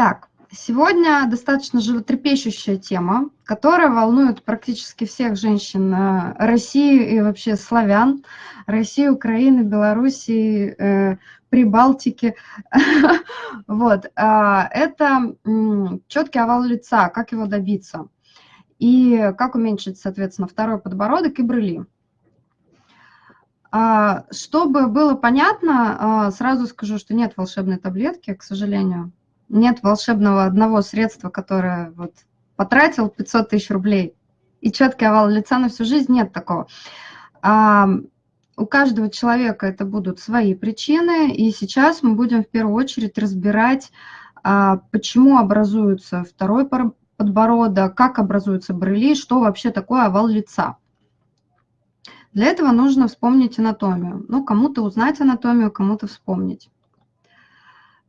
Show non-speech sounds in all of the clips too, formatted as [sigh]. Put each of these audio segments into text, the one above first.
Так, сегодня достаточно животрепещущая тема, которая волнует практически всех женщин э, России и вообще славян, России, Украины, Белоруссии, э, Прибалтики. [laughs] Вот. А, это четкий овал лица, как его добиться. И как уменьшить, соответственно, второй подбородок и брыли. А, чтобы было понятно, а, сразу скажу, что нет волшебной таблетки, к сожалению. Нет волшебного одного средства, которое вот потратил 500 тысяч рублей и четкий овал лица на всю жизнь, нет такого. А, у каждого человека это будут свои причины, и сейчас мы будем в первую очередь разбирать, почему образуется второй подбородок, как образуются брыли, что вообще такое овал лица. Для этого нужно вспомнить анатомию. Ну, кому-то узнать анатомию, кому-то вспомнить.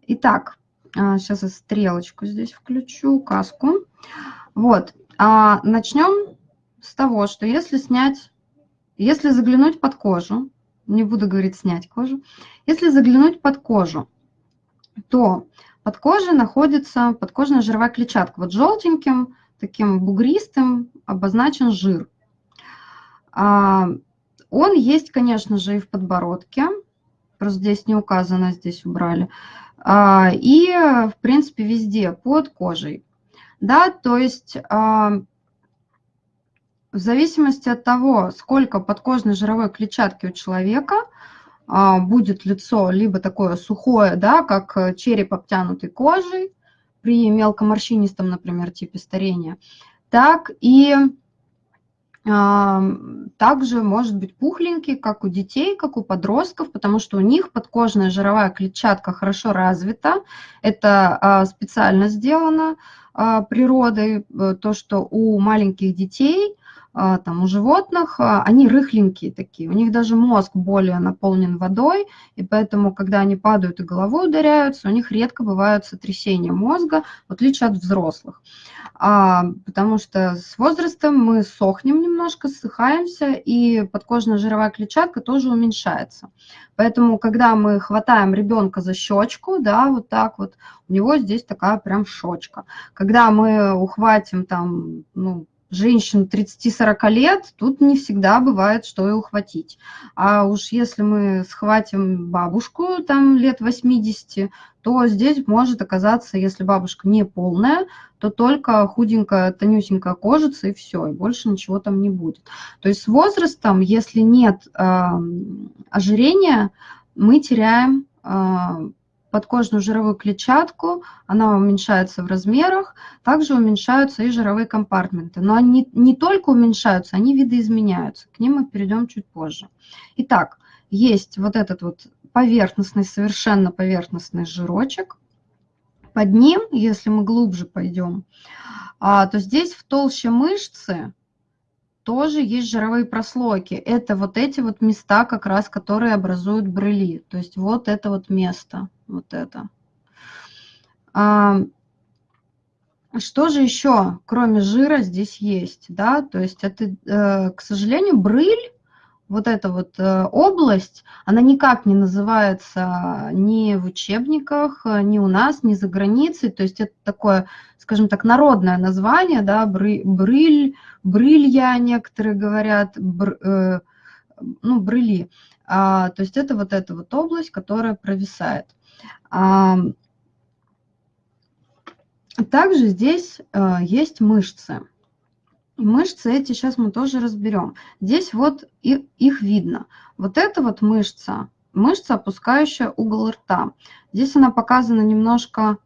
Итак, сейчас а, я стрелочку здесь включу, каску. Вот, а начнем с того, что если снять, если заглянуть под кожу, не буду говорить снять кожу, если заглянуть под кожу, то под кожей находится подкожная жировая клетчатка. Вот желтеньким, таким бугристым обозначен жир. А, он есть, конечно же, и в подбородке, просто здесь не указано, здесь убрали. А, и, в принципе, везде под кожей. Да, то есть а, в зависимости от того, сколько подкожной жировой клетчатки у человека, а, будет лицо либо такое сухое, да, как череп обтянутый кожей при мелкоморщинистом, например, типе старения, так и также может быть пухленький, как у детей, как у подростков, потому что у них подкожная жировая клетчатка хорошо развита. Это а, специально сделано а, природой, э, то, что у маленьких детей там, у животных, они рыхленькие такие, у них даже мозг более наполнен водой, и поэтому, когда они падают и головой ударяются, у них редко бывают сотрясения мозга, в отличие от взрослых а, потому что с возрастом мы сохнем немножко, ссыхаемся, и подкожная жировая клетчатка тоже уменьшается. Поэтому, когда мы хватаем ребенка за щечку, да, вот так вот, у него здесь такая прям щечка. Когда мы ухватим там, ну, женщин 30-40 лет, тут не всегда бывает, что и ухватить. А уж если мы схватим бабушку там лет 80, то здесь может оказаться, если бабушка не полная, то только худенькая, тонюсенькая кожица и все, и больше ничего там не будет. То есть с возрастом, если нет э, ожирения, мы теряем э, подкожную жировую клетчатку, она уменьшается в размерах, также уменьшаются и жировые компартменты. Но они не только уменьшаются, они видоизменяются. К ним мы перейдем чуть позже. Итак, есть вот этот вот поверхностный, совершенно поверхностный жирочек. Под ним, если мы глубже пойдем, а, то здесь в толще мышцы тоже есть жировые прослойки. Это вот эти вот места, как раз, которые образуют брыли. То есть вот это вот место, вот это. А, что же еще, кроме жира, здесь есть? Да? То есть это, э, к сожалению, брыль, вот эта вот э, область, она никак не называется ни в учебниках, ни у нас, ни за границей. То есть это такое, скажем так, народное название, да, брыль, брылья, некоторые говорят, бр, э, ну, брыли. А, то есть это вот эта вот область, которая провисает. А, также здесь э, есть мышцы. И мышцы эти сейчас мы тоже разберем. Здесь вот их, их видно. Вот это вот мышца, мышца, опускающая угол рта. Здесь она показана немножко,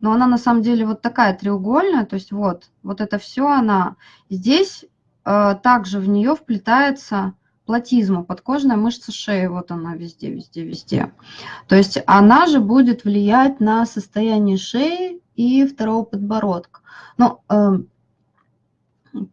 но она на самом деле вот такая треугольная, то есть вот, вот это все она. Здесь э, также в нее вплетается платизма, подкожная мышца шеи, вот она везде, везде, везде. То есть она же будет влиять на состояние шеи и второго подбородка. Но э,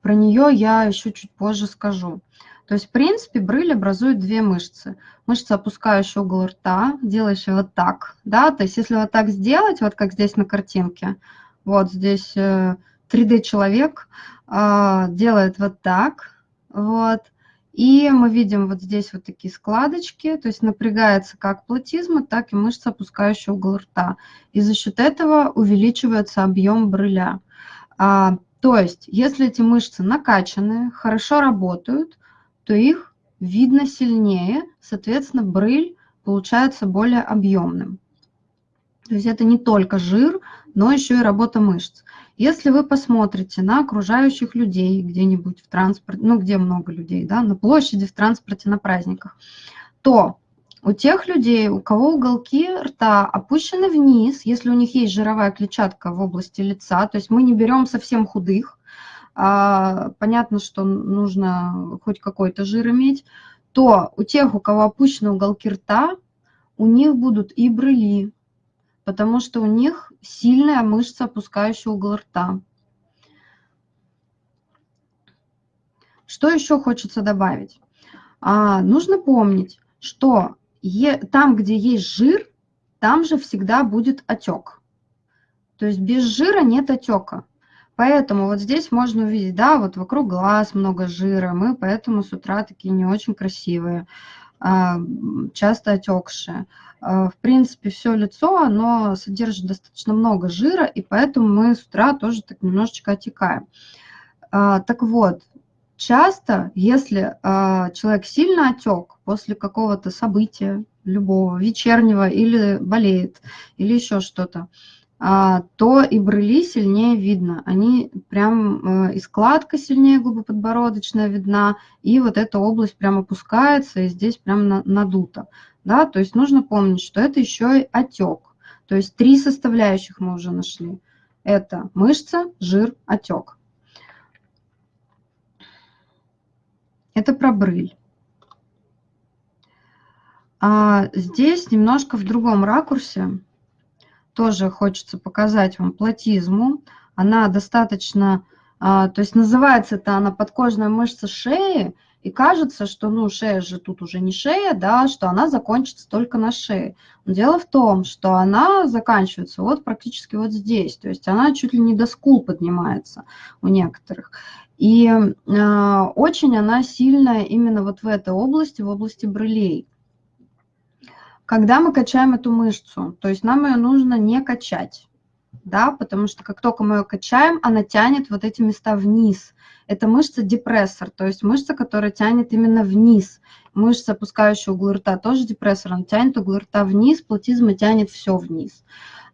про нее я еще чуть позже скажу. То есть, в принципе, брыль образует две мышцы. Мышца, опускающая угол рта, делающая вот так, да, то есть если вот так сделать, вот как здесь на картинке, вот здесь 3D-человек э, делает вот так, вот, И мы видим вот здесь вот такие складочки, то есть напрягается как платизма, так и мышца, опускающая угол рта. И за счет этого увеличивается объем брыля. А, то есть, если эти мышцы накачаны, хорошо работают, то их видно сильнее, соответственно, брыль получается более объемным. То есть это не только жир, но еще и работа мышц. Если вы посмотрите на окружающих людей где-нибудь в транспорте, ну где много людей, да, на площади, в транспорте, на праздниках, то у тех людей, у кого уголки рта опущены вниз, если у них есть жировая клетчатка в области лица, то есть мы не берем совсем худых, понятно, что нужно хоть какой-то жир иметь, то у тех, у кого опущены уголки рта, у них будут и брыли, потому что у них сильная мышца, опускающая угол рта. Что еще хочется добавить? А, нужно помнить, что е, там, где есть жир, там же всегда будет отек. То есть без жира нет отека. Поэтому вот здесь можно увидеть, да, вот вокруг глаз много жира, мы поэтому с утра такие не очень красивые, а, часто отекшие. А, в принципе, все лицо, оно содержит достаточно много жира, и поэтому мы с утра тоже так немножечко отекаем. А, так вот, часто, если человек сильно отек после какого-то события, любого, вечернего, или болеет, или еще что-то, то и брыли сильнее видно. Они прям, э, и складка сильнее губоподбородочная видна, и вот эта область прям опускается, и здесь прям надуто. Да? То есть нужно помнить, что это еще и отек. То есть три составляющих мы уже нашли. Это мышца, жир, отек. Это про брыль. А здесь немножко в другом ракурсе тоже хочется показать вам платизму. Она достаточно, а, то есть называется это она подкожная мышца шеи, и кажется, что ну шея же тут уже не шея, да, что она закончится только на шее. Но дело в том, что она заканчивается вот практически вот здесь, то есть она чуть ли не до скул поднимается у некоторых. И э, очень она сильная именно вот в этой области, в области брылей. Когда мы качаем эту мышцу, то есть нам ее нужно не качать, да, потому что как только мы ее качаем, она тянет вот эти места вниз. Это мышца депрессор, то есть мышца, которая тянет именно вниз. Мышца, опускающая угол рта, тоже депрессор, он тянет угол рта вниз, платизма тянет все вниз.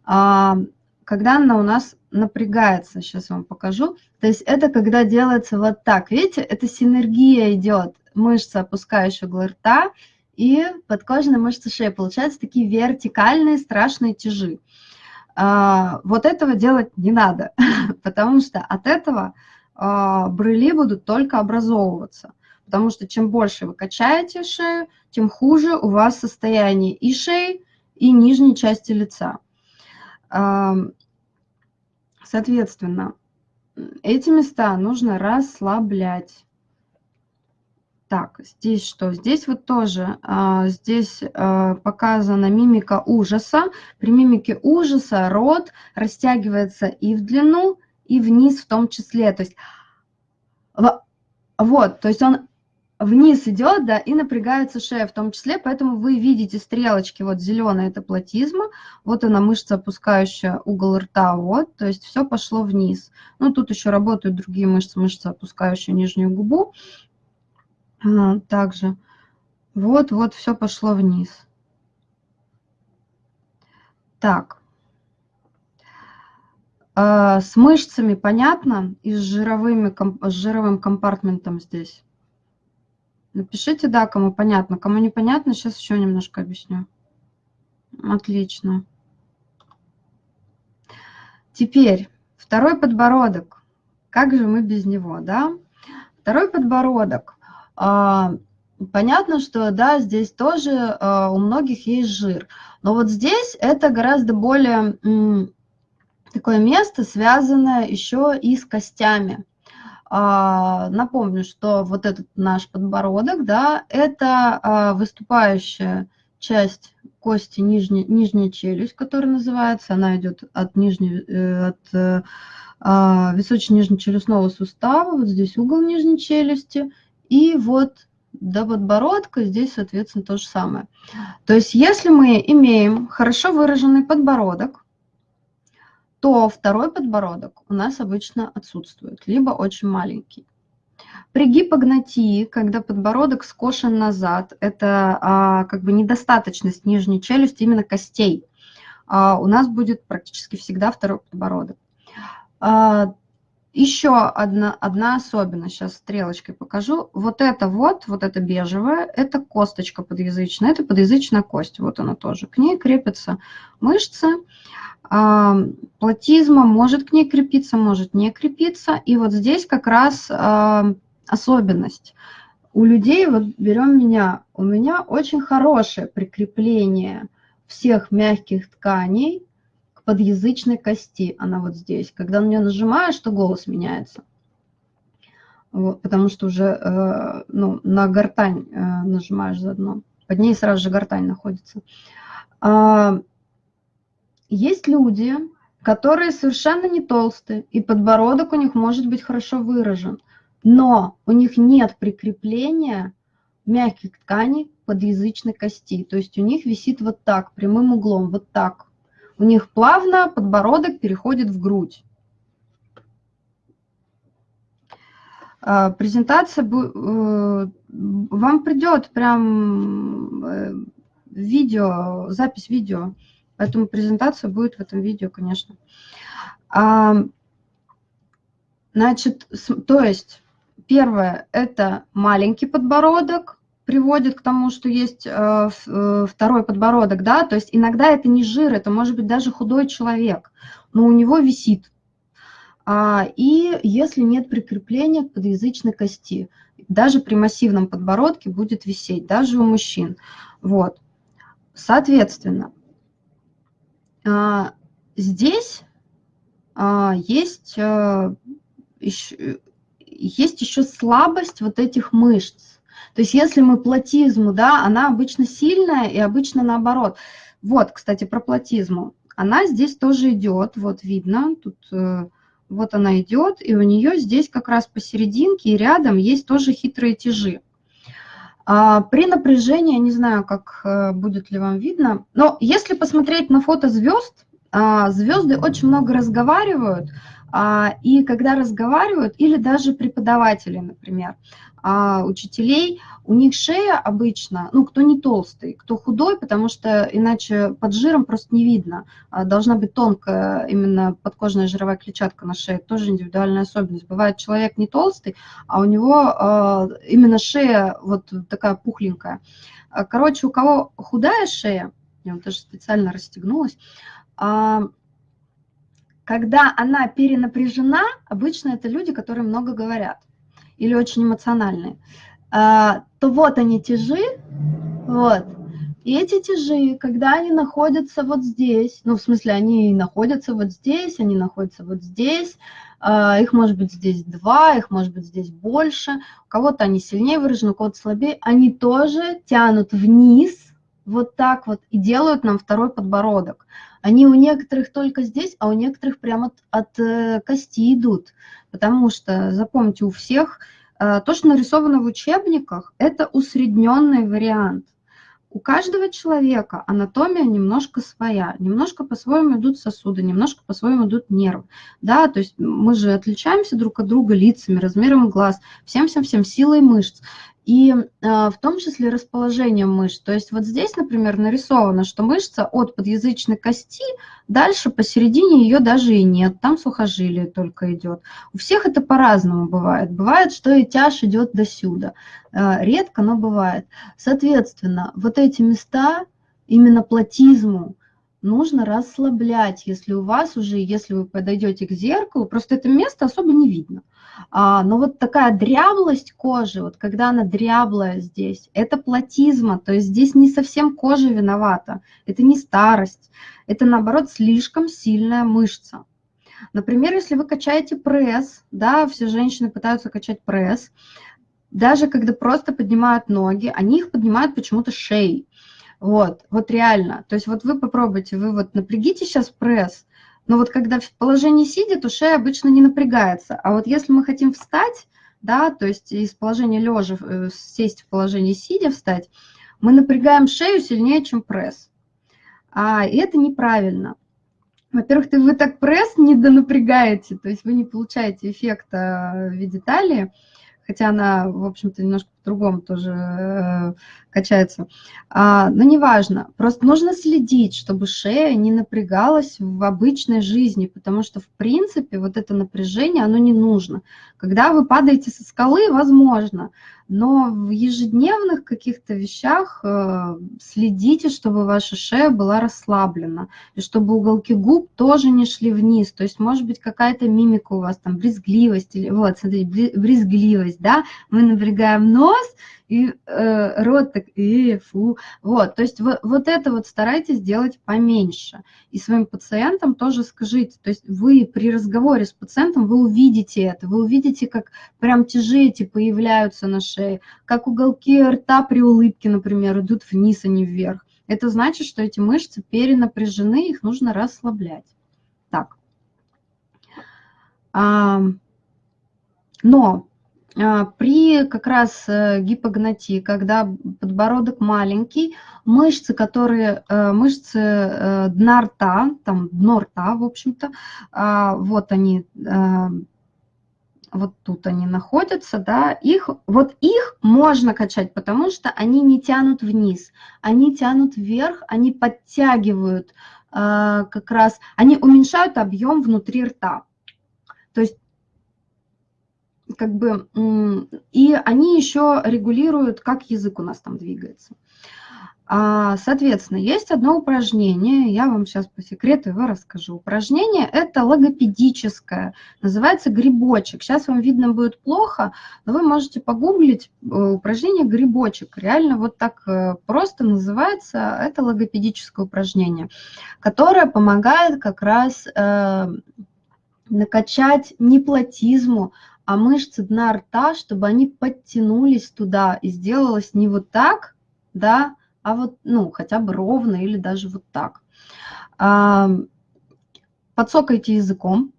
А, когда она у нас напрягается, сейчас вам покажу, то есть это когда делается вот так, видите, это синергия идет, мышца, опускающая угол рта, и подкожные мышцы шеи. Получаются такие вертикальные страшные тяжи. А, вот этого делать не надо, [laughs] потому что от этого а, брыли будут только образовываться. Потому что чем больше вы качаете шею, тем хуже у вас состояние и шеи, и нижней части лица. А, соответственно, эти места нужно расслаблять. Так, здесь что? Здесь вот тоже, а, здесь а, показана мимика ужаса. При мимике ужаса рот растягивается и в длину, и вниз в том числе. То есть, вот, то есть он вниз идет, да, и напрягается шея в том числе, поэтому вы видите стрелочки, вот зеленая это платизма, вот она мышца, опускающая угол рта, вот, то есть все пошло вниз. Ну, тут еще работают другие мышцы, мышца, опускающая нижнюю губу, также. Вот, вот, все пошло вниз. Так. А, с мышцами понятно и с, жировыми, с жировым компартментом здесь? Напишите, да, кому понятно. Кому непонятно, сейчас еще немножко объясню. Отлично. Теперь второй подбородок. Как же мы без него, да? Второй подбородок. А, понятно, что да, здесь тоже а, у многих есть жир. Но вот здесь это гораздо более такое место, связанное еще и с костями. А, напомню, что вот этот наш подбородок, да, это выступающая часть кости нижняя, нижняя челюсть, которая называется, она идет от, нижней, э, от э, височно-нижнечелюстного сустава, вот здесь угол нижней челюсти, и вот до подбородка, здесь, соответственно, то же самое. То есть если мы имеем хорошо выраженный подбородок, то второй подбородок у нас обычно отсутствует, либо очень маленький. При гипогнатии, когда подбородок скошен назад, это а, как бы недостаточность нижней челюсти, именно костей, а, у нас будет практически всегда второй подбородок. А, еще одна, одна особенность, сейчас стрелочкой покажу. Вот это вот, вот это бежевое, это косточка подъязычная, это подъязычная кость, вот она тоже. К ней крепятся мышцы, а, платизма может к ней крепиться, может не крепиться. И вот здесь как раз а, особенность. У людей, вот берем меня, у меня очень хорошее прикрепление всех мягких тканей подъязычной кости, она вот здесь. Когда на нее нажимаешь, то голос меняется. Вот, потому что уже э, ну, на гортань э, нажимаешь заодно. Под ней сразу же гортань находится. А, есть люди, которые совершенно не толстые, и подбородок у них может быть хорошо выражен, но у них нет прикрепления мягких тканей подъязычной кости. То есть у них висит вот так, прямым углом, вот так у них плавно подбородок переходит в грудь. А, презентация, э, вам придет прям э, видео, запись видео, поэтому презентация будет в этом видео, конечно. А, значит, то есть первое – это маленький подбородок, приводит к тому, что есть э, э, второй подбородок, да, то есть иногда это не жир, это может быть даже худой человек, но у него висит. А, и если нет прикрепления к подъязычной кости, даже при массивном подбородке будет висеть, даже у мужчин. Вот. Соответственно, а, здесь а, есть, э, есть еще слабость вот этих мышц. То есть если мы платизму, да, она обычно сильная и обычно наоборот. Вот, кстати, про платизму. Она здесь тоже идет, вот видно, тут э, вот она идет, и у нее здесь как раз посерединке и рядом есть тоже хитрые тяжи. А, при напряжении, я не знаю, как э, будет ли вам видно, но если посмотреть на фото звезд, а, звезды очень много разговаривают, и когда разговаривают, или даже преподаватели, например, а учителей, у них шея обычно, ну, кто не толстый, кто худой, потому что иначе под жиром просто не видно. А должна быть тонкая именно подкожная жировая клетчатка на шее, тоже индивидуальная особенность. Бывает человек не толстый, а у него а, именно шея вот такая пухленькая. Короче, у кого худая шея, я вот даже специально расстегнулась, когда она перенапряжена, обычно это люди, которые много говорят или очень эмоциональные, а, то вот они тяжи, вот. И эти тяжи, когда они находятся вот здесь, ну, в смысле, они находятся вот здесь, они находятся вот здесь, а, их может быть здесь два, их может быть здесь больше, у кого-то они сильнее выражены, у кого-то слабее, они тоже тянут вниз, вот так вот, и делают нам второй подбородок. Они у некоторых только здесь, а у некоторых прямо от, от э, кости идут. Потому что, запомните, у всех э, то, что нарисовано в учебниках, это усредненный вариант. У каждого человека анатомия немножко своя, немножко по-своему идут сосуды, немножко по-своему идут нервы. Да, то есть мы же отличаемся друг от друга лицами, размером глаз, всем-всем-всем силой мышц и а, в том числе расположением мышц. То есть вот здесь, например, нарисовано, что мышца от подъязычной кости, дальше посередине ее даже и нет, там сухожилие только идет. У всех это по-разному бывает. Бывает, что и тяж идет до сюда. А, редко, но бывает. Соответственно, вот эти места, именно платизму, нужно расслаблять, если у вас уже, если вы подойдете к зеркалу, просто это место особо не видно. А, но вот такая дряблость кожи, вот когда она дряблая здесь, это платизма, то есть здесь не совсем кожа виновата, это не старость, это наоборот слишком сильная мышца. Например, если вы качаете пресс, да, все женщины пытаются качать пресс, даже когда просто поднимают ноги, они их поднимают почему-то шеей. Вот, вот реально. То есть вот вы попробуйте, вы вот напрягите сейчас пресс, но вот когда в положении сидя, то шея обычно не напрягается. А вот если мы хотим встать, да, то есть из положения лежа э, сесть в положение сидя, встать, мы напрягаем шею сильнее, чем пресс. А это неправильно. Во-первых, вы так пресс не донапрягаете, то есть вы не получаете эффекта в виде талии, хотя она, в общем-то, немножко по-другому тоже э, качается. А, но неважно, просто нужно следить, чтобы шея не напрягалась в обычной жизни, потому что, в принципе, вот это напряжение, оно не нужно. Когда вы падаете со скалы, возможно, но в ежедневных каких-то вещах э, следите, чтобы ваша шея была расслаблена, и чтобы уголки губ тоже не шли вниз. То есть, может быть, какая-то мимика у вас, там, брезгливость, или, вот, смотрите, брезгливость, да, мы напрягаем нос, и э, рот так, и фу. Вот, то есть вот, вот это вот старайтесь делать поменьше. И своим пациентам тоже скажите, то есть вы при разговоре с пациентом, вы увидите это, вы увидите, как прям тяжети появляются на шее, как уголки рта при улыбке, например, идут вниз, а не вверх. Это значит, что эти мышцы перенапряжены, их нужно расслаблять. Так. А, но при как раз э, гипогнатии, когда подбородок маленький, мышцы, которые, э, мышцы э, дна рта, там дно рта, в общем-то, а, вот они, вот тут они находятся, да, их, вот их можно качать, потому что они не тянут вниз, они тянут вверх, они подтягивают как раз, они уменьшают объем внутри рта. То есть как бы, и они еще регулируют, как язык у нас там двигается. А, соответственно, есть одно упражнение, я вам сейчас по секрету его расскажу. Упражнение это логопедическое, называется грибочек. Сейчас вам видно будет плохо, но вы можете погуглить э, упражнение грибочек. Реально вот так э, просто называется, это логопедическое упражнение, которое помогает как раз э, накачать не платизму, а мышцы дна рта, чтобы они подтянулись туда и сделалось не вот так, да, а вот, ну, хотя бы ровно или даже вот так. Подсокайте языком,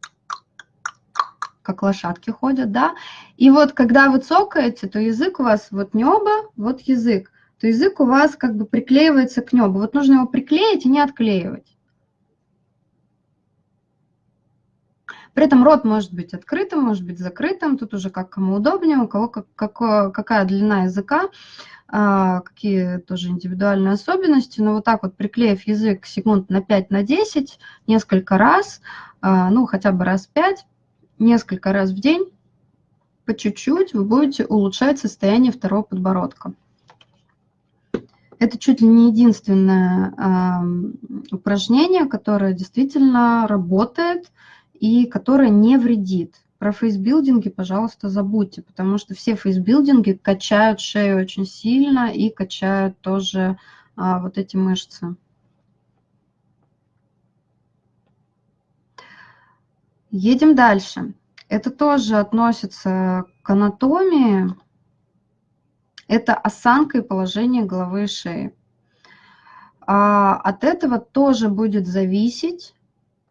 как лошадки ходят, да, и вот когда вы цокаете, то язык у вас вот небо, вот язык, то язык у вас как бы приклеивается к небу. Вот нужно его приклеить и не отклеивать. При этом рот может быть открытым, может быть закрытым, тут уже как кому удобнее, у кого как, как, какая длина языка, а, какие тоже индивидуальные особенности. Но вот так вот приклеив язык секунд на 5 на 10, несколько раз, а, ну хотя бы раз 5, несколько раз в день, по чуть-чуть вы будете улучшать состояние второго подбородка. Это чуть ли не единственное э, упражнение, которое действительно работает и которая не вредит. Про фейсбилдинги, пожалуйста, забудьте, потому что все фейсбилдинги качают шею очень сильно и качают тоже а, вот эти мышцы. Едем дальше. Это тоже относится к анатомии. Это осанка и положение головы и шеи. А от этого тоже будет зависеть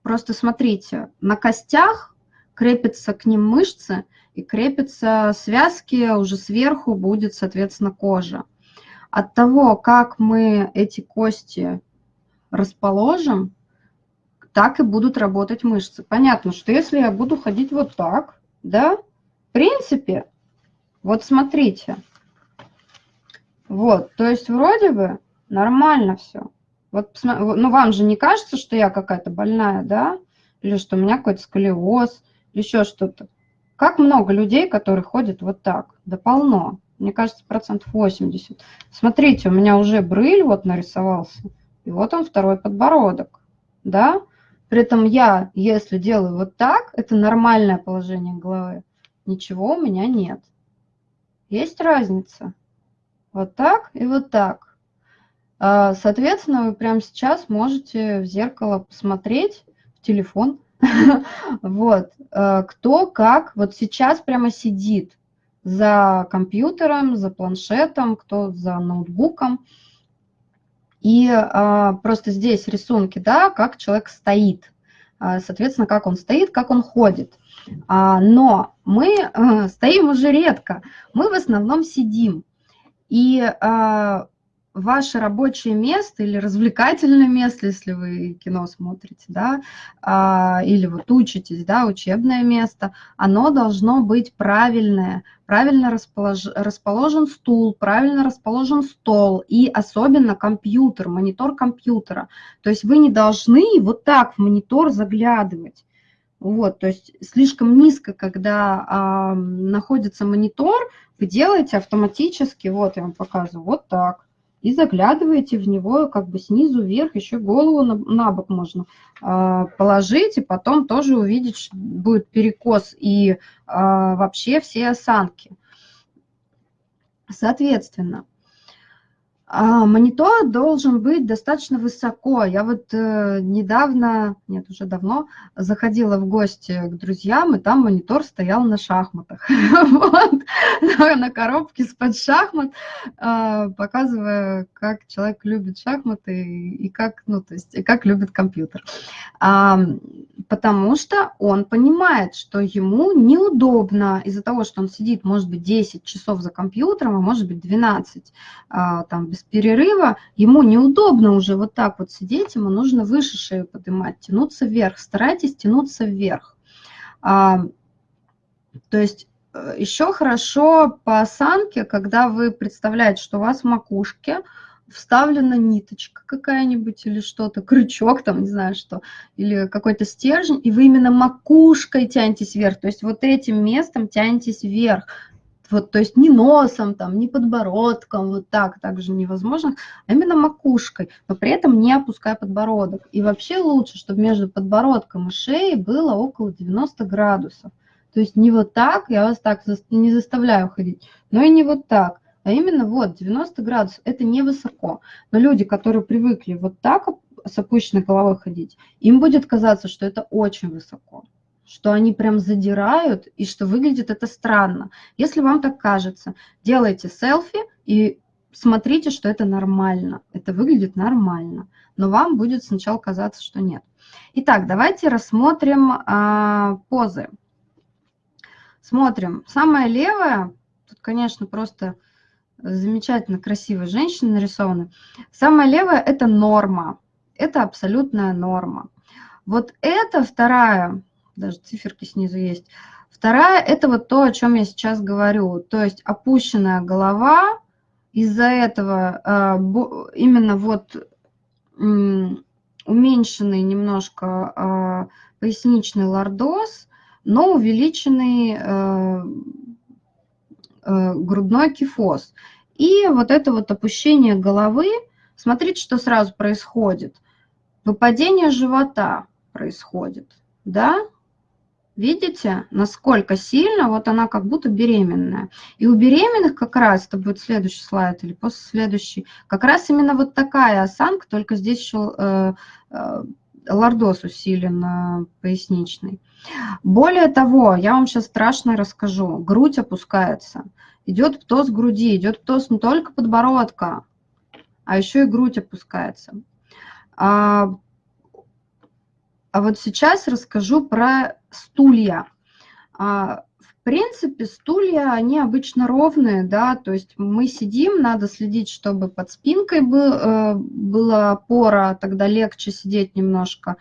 Просто смотрите, на костях крепятся к ним мышцы и крепятся связки, уже сверху будет, соответственно, кожа. От того, как мы эти кости расположим, так и будут работать мышцы. Понятно, что если я буду ходить вот так, да, в принципе, вот смотрите, вот, то есть вроде бы нормально все. Вот, ну, вам же не кажется, что я какая-то больная, да? Или что у меня какой-то сколиоз, еще что-то. Как много людей, которые ходят вот так? Да полно. Мне кажется, процентов 80. Смотрите, у меня уже брыль вот нарисовался. И вот он второй подбородок. Да? При этом я, если делаю вот так, это нормальное положение головы. Ничего у меня нет. Есть разница. Вот так и вот так. А, соответственно, вы прямо сейчас можете в зеркало посмотреть, в телефон, [laughs] вот, а, кто как вот сейчас прямо сидит за компьютером, за планшетом, кто за ноутбуком. И а, просто здесь рисунки, да, как человек стоит. а, соответственно, как он стоит, как он ходит. Но мы э, стоим уже редко, мы в основном сидим. И а, ваше рабочее место или развлекательное место, если вы кино смотрите, да, а, или вот учитесь, да, учебное место, оно должно быть правильное, правильно располож... расположен стул, правильно расположен стол и особенно компьютер, монитор компьютера. То есть вы не должны вот так в монитор заглядывать. Вот, то есть слишком низко, когда а, находится монитор, вы делаете автоматически, вот я вам показываю, вот так и заглядываете в него как бы снизу вверх, еще голову на, на бок можно э, положить, и потом тоже увидеть, будет перекос и э, вообще все осанки. Соответственно, а, монитор должен быть достаточно высоко. Я вот э, недавно, нет, уже давно, заходила в гости к друзьям, и там монитор стоял на шахматах. [laughs] Вот, на коробке с-под шахмат, э, показывая, как человек любит шахматы и как, ну, то есть, как любит компьютер. А, потому что он понимает, что ему неудобно из-за того, что он сидит, может быть, 10 часов за компьютером, а может быть, 12, а, там, без перерыва, ему неудобно уже вот так вот сидеть, ему нужно выше шею поднимать, тянуться вверх, старайтесь тянуться вверх. А, то есть э, еще хорошо по осанке, когда вы представляете, что у вас в макушке вставлена ниточка какая-нибудь или что-то, крючок там, не знаю что, или какой-то стержень, и вы именно макушкой тянетесь вверх, то есть вот этим местом тянетесь вверх, вот, то есть не носом, там, не подбородком, вот так также невозможно, а именно макушкой, но при этом не опуская подбородок. И вообще лучше, чтобы между подбородком и шеей было около 90 градусов. То есть не вот так, я вас так не заставляю ходить, но и не вот так, а именно вот 90 градусов, это невысоко. Но люди, которые привыкли вот так с опущенной головой ходить, им будет казаться, что это очень высоко что они прям задирают и что выглядит это странно. Если вам так кажется, делайте селфи и смотрите, что это нормально. Это выглядит нормально. Но вам будет сначала казаться, что нет. Итак, давайте рассмотрим а, позы. Смотрим. Самая левая, тут, конечно, просто замечательно красивая женщина нарисована. Самая левая – это норма. Это абсолютная норма. Вот эта вторая даже циферки снизу есть. Вторая – это вот то, о чем я сейчас говорю, то есть опущенная голова, из-за этого а, именно вот уменьшенный немножко а, поясничный лордоз, но увеличенный э, грудной кифоз. И вот это вот опущение головы, смотрите, что сразу происходит. Выпадение живота происходит, да, Видите, насколько сильно, вот она как будто беременная. И у беременных как раз, это будет следующий слайд или после следующий, как раз именно вот такая осанка, только здесь еще э, э, лордоз усилен э, поясничный. Более того, я вам сейчас страшно расскажу. Грудь опускается. Идет птоз груди, идет птоз не только подбородка, а еще и грудь опускается. А, вот сейчас расскажу про стулья. А, в принципе, стулья, они обычно ровные, да, то есть мы сидим, надо следить, чтобы под спинкой был, э, была опора, тогда легче сидеть немножко.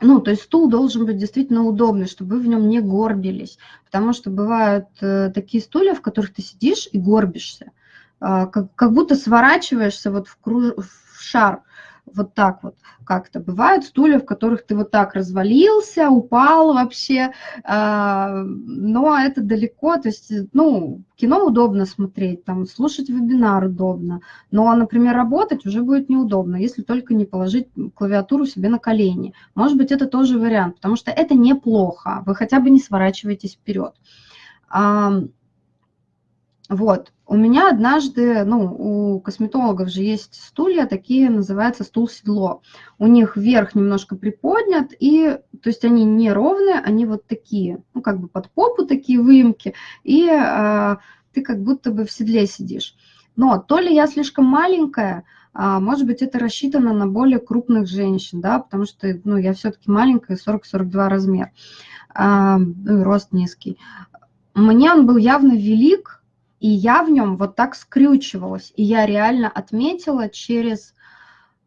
Ну, то есть стул должен быть действительно удобный, чтобы вы в нем не горбились, потому что бывают э, такие стулья, в которых ты сидишь и горбишься, а, как будто сворачиваешься вот в, круж, в шар, вот так вот как-то. Бывают стулья, в которых ты вот так развалился, упал вообще, а, но это далеко, то есть, ну, кино удобно смотреть, там, слушать вебинар удобно, но, например, работать уже будет неудобно, если только не положить клавиатуру себе на колени. Может быть, это тоже вариант, потому что это неплохо, вы хотя бы не сворачиваетесь вперед. Вот. У меня однажды, ну, у косметологов же есть стулья, такие называются стул-седло. У них верх немножко приподнят, и, то есть они не ровные, они вот такие, ну, как бы под попу такие выемки, и а, ты как будто бы в седле сидишь. Но то ли я слишком маленькая, А, может быть, это рассчитано на более крупных женщин, да, потому что, ну, я все-таки маленькая, 40-42 размер, а, ну, рост низкий. Мне он был явно велик, и я в нем вот так скрючивалась. И я реально отметила через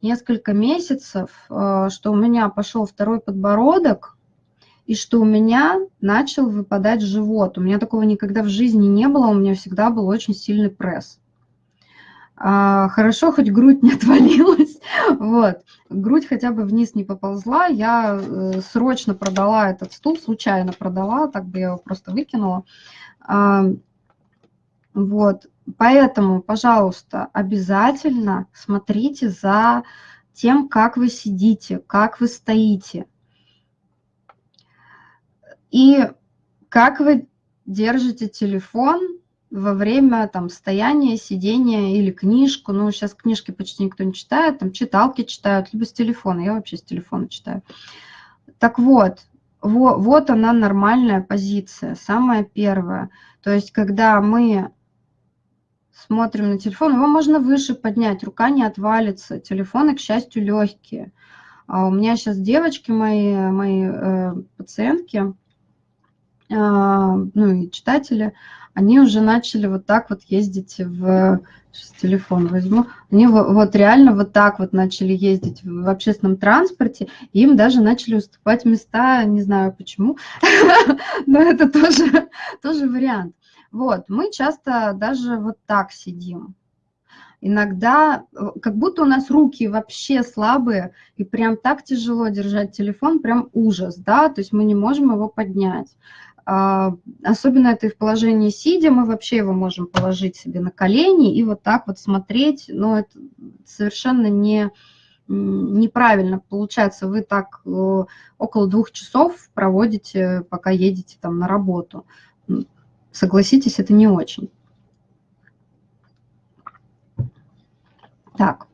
несколько месяцев, э, что у меня пошел второй подбородок, и что у меня начал выпадать живот. У меня такого никогда в жизни не было, у меня всегда был очень сильный пресс. А, хорошо, хоть грудь не [laughs] отвалилась, вот, грудь хотя бы вниз не поползла, я э, срочно продала этот стул, случайно продала, так бы я его просто выкинула, а, вот, поэтому, пожалуйста, обязательно смотрите за тем, как вы сидите, как вы стоите. И как вы держите телефон во время там стояния, сидения или книжку. Ну, сейчас книжки почти никто не читает, там читалки читают, либо с телефона. Я вообще с телефона читаю. Так вот, вот, вот она нормальная позиция, самая первая. То есть, когда мы смотрим на телефон, его можно выше поднять, рука не отвалится, телефоны, к счастью, легкие. А у меня сейчас девочки мои, мои э, пациентки, э, ну и читатели, они уже начали вот так вот ездить в... Сейчас телефон возьму. Они вот реально вот так вот начали ездить в общественном транспорте, им даже начали уступать места, не знаю почему, [laughs] но это тоже, тоже вариант. Вот, мы часто даже вот так сидим. Иногда, э, как будто у нас руки вообще слабые, и прям так тяжело держать телефон, прям ужас, да, то есть мы не можем его поднять. А, особенно это и в положении сидя, мы вообще его можем положить себе на колени и вот так вот смотреть, но это совершенно не, неправильно. Получается, вы так э, около двух часов проводите, пока едете там на работу. Согласитесь, это не очень. Так.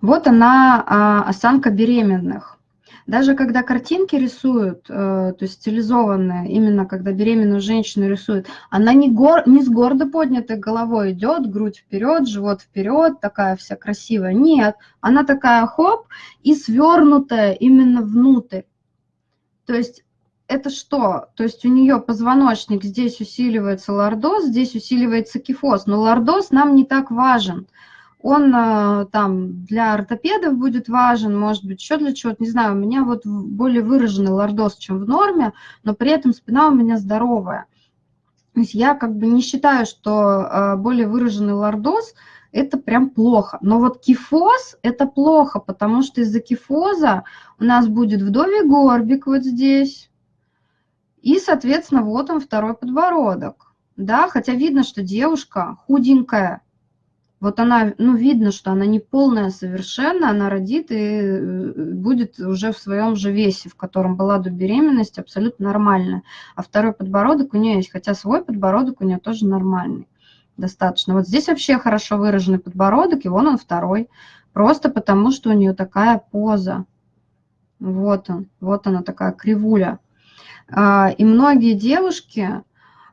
Вот она, а, осанка беременных. Даже когда картинки рисуют, э, то есть стилизованные, именно когда беременную женщину рисуют, она не, гор, не с гордо поднятой головой идет, грудь вперед, живот вперед, такая вся красивая. Нет, она такая хоп и свернутая именно внутрь. То есть это что? То есть у нее позвоночник, здесь усиливается лордоз, здесь усиливается кифоз, но лордоз нам не так важен. Он э, там для ортопедов будет важен, может быть, еще для чего-то, не знаю, у меня вот более выраженный лордоз, чем в норме, но при этом спина у меня здоровая. То есть я как бы не считаю, что э, более выраженный лордоз – это прям плохо. Но вот кифоз – это плохо, потому что из-за кифоза у нас будет вдовий горбик вот здесь, и, соответственно, вот он второй подбородок. Да, хотя видно, что девушка худенькая. Вот она, ну, видно, что она не полная совершенно, она родит и э, будет уже в своем же весе, в котором была до беременности, абсолютно нормальная. А второй подбородок у нее есть, хотя свой подбородок у нее тоже нормальный достаточно. Вот здесь вообще хорошо выраженный подбородок, и вон он второй. Просто потому, что у нее такая поза. Вот он, вот она такая кривуля. А, и многие девушки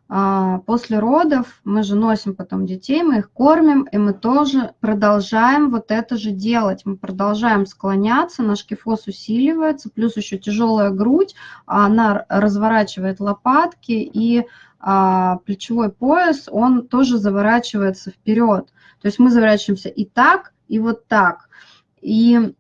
а, после родов, мы же носим потом детей, мы их кормим, и мы тоже продолжаем вот это же делать. Мы продолжаем склоняться, наш кифоз усиливается, плюс еще тяжелая грудь, она разворачивает лопатки, и а, плечевой пояс, он тоже заворачивается вперед. То есть мы заворачиваемся и так, и вот так. И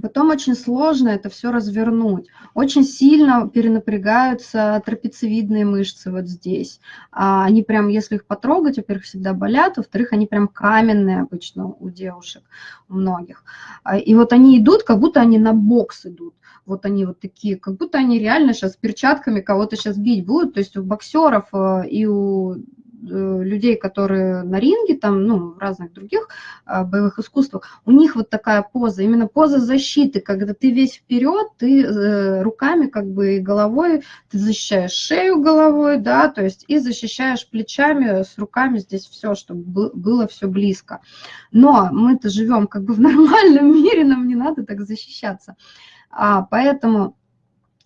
Потом очень сложно это все развернуть. Очень сильно перенапрягаются трапециевидные мышцы вот здесь. А они прям, если их потрогать, во-первых, всегда болят, во-вторых, они прям каменные обычно у девушек, у многих. А, и вот они идут, как будто они на бокс идут. Вот они вот такие, как будто они реально сейчас перчатками кого-то сейчас бить будут. То есть у боксеров э, и у людей, которые на ринге, там, ну, в разных других а, боевых искусствах, у них вот такая поза, именно поза защиты, когда ты весь вперед, ты э, руками как бы и головой, ты защищаешь шею головой, да, то есть и защищаешь плечами с руками здесь все, чтобы было все близко. Но мы-то живем как бы в нормальном [laughs] мире, нам не надо так защищаться. А, поэтому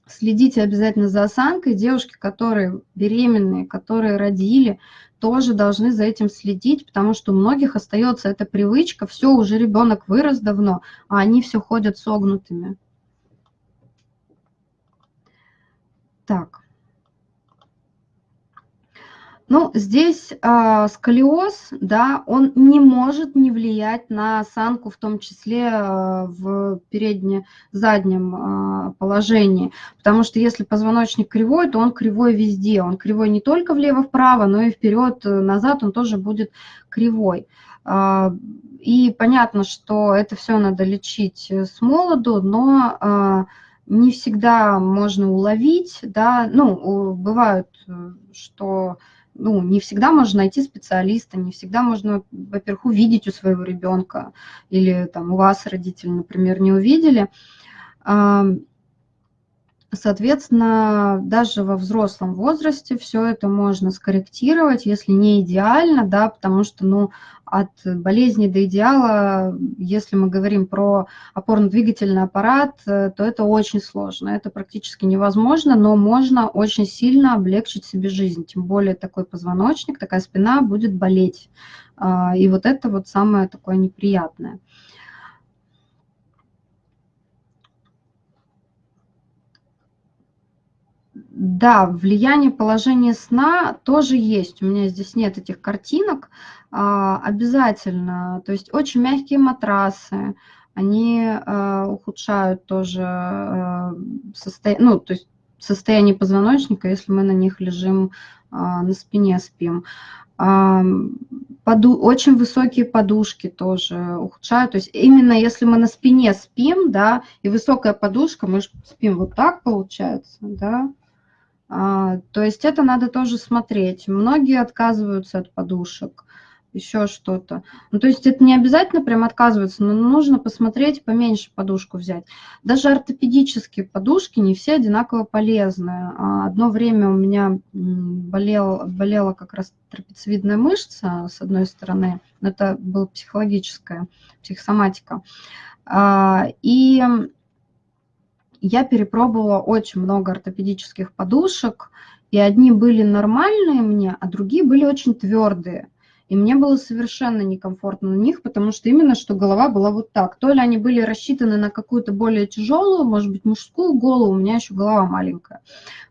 Следите обязательно за осанкой. Девушки, которые беременные, которые родили, тоже должны за этим следить, потому что у многих остается эта привычка, все, уже ребенок вырос давно, а они все ходят согнутыми. Так. Ну, здесь э, сколиоз, да, он не может не влиять на осанку, в том числе э, в передне-заднем э, положении, потому что если позвоночник кривой, то он кривой везде, он кривой не только влево-вправо, но и вперед-назад он тоже будет кривой. Э, и понятно, что это все надо лечить с молоду, но э, не всегда можно уловить, да, ну, бывают, что ну, не всегда можно найти специалиста, не всегда можно, во-первых, увидеть у своего ребенка, или там у вас родители, например, не увидели. Соответственно, даже во взрослом возрасте все это можно скорректировать, если не идеально, да, потому что, ну, от болезни до идеала, если мы говорим про опорно-двигательный аппарат, э, то это очень сложно, это практически невозможно, но можно очень сильно облегчить себе жизнь, тем более такой позвоночник, такая спина будет болеть, а, и вот это вот самое такое неприятное. Да, влияние положения сна тоже есть. У меня здесь нет этих картинок. А, обязательно. То есть очень мягкие матрасы, они а, ухудшают тоже а, состояние, ну, то есть состояние позвоночника, если мы на них лежим на спине спим. Поду очень высокие подушки тоже ухудшают. То есть именно если мы на спине спим, да, и высокая подушка, мы же спим вот так получается, да, а, то есть это надо тоже смотреть. Многие отказываются от подушек, еще что-то. Ну, то есть это не обязательно прям отказываться, но нужно посмотреть, поменьше подушку взять. Даже ортопедические подушки не все одинаково полезны. А, одно время у меня болел, болела как раз трапециевидная мышца с одной стороны, это была психологическая, психосоматика. А, и я перепробовала очень много ортопедических подушек, и одни были нормальные мне, а другие были очень твердые. И мне было совершенно некомфортно на них, потому что именно что голова была вот так. То ли они были рассчитаны на какую-то более тяжелую, может быть, мужскую голову, у меня еще голова маленькая.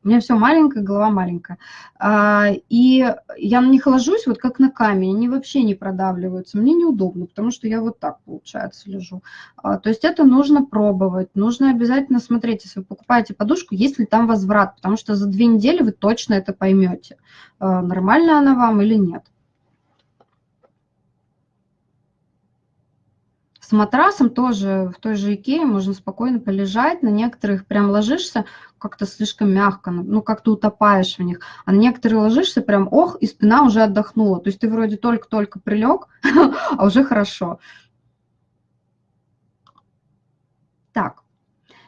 У меня все маленькое, голова маленькая. А, и я на них ложусь вот как на камень, они вообще не продавливаются. Мне неудобно, потому что я вот так, получается, лежу. А, то есть это нужно пробовать, нужно обязательно смотреть, если вы покупаете подушку, есть ли там возврат, потому что за две недели вы точно это поймете, а, нормально она вам или нет. С матрасом тоже в той же Икее можно спокойно полежать, на некоторых прям ложишься как-то слишком мягко, ну как-то утопаешь в них, а на некоторые ложишься прям ох, и спина уже отдохнула, то есть ты вроде только-только прилег, [laughs] а уже хорошо. Так,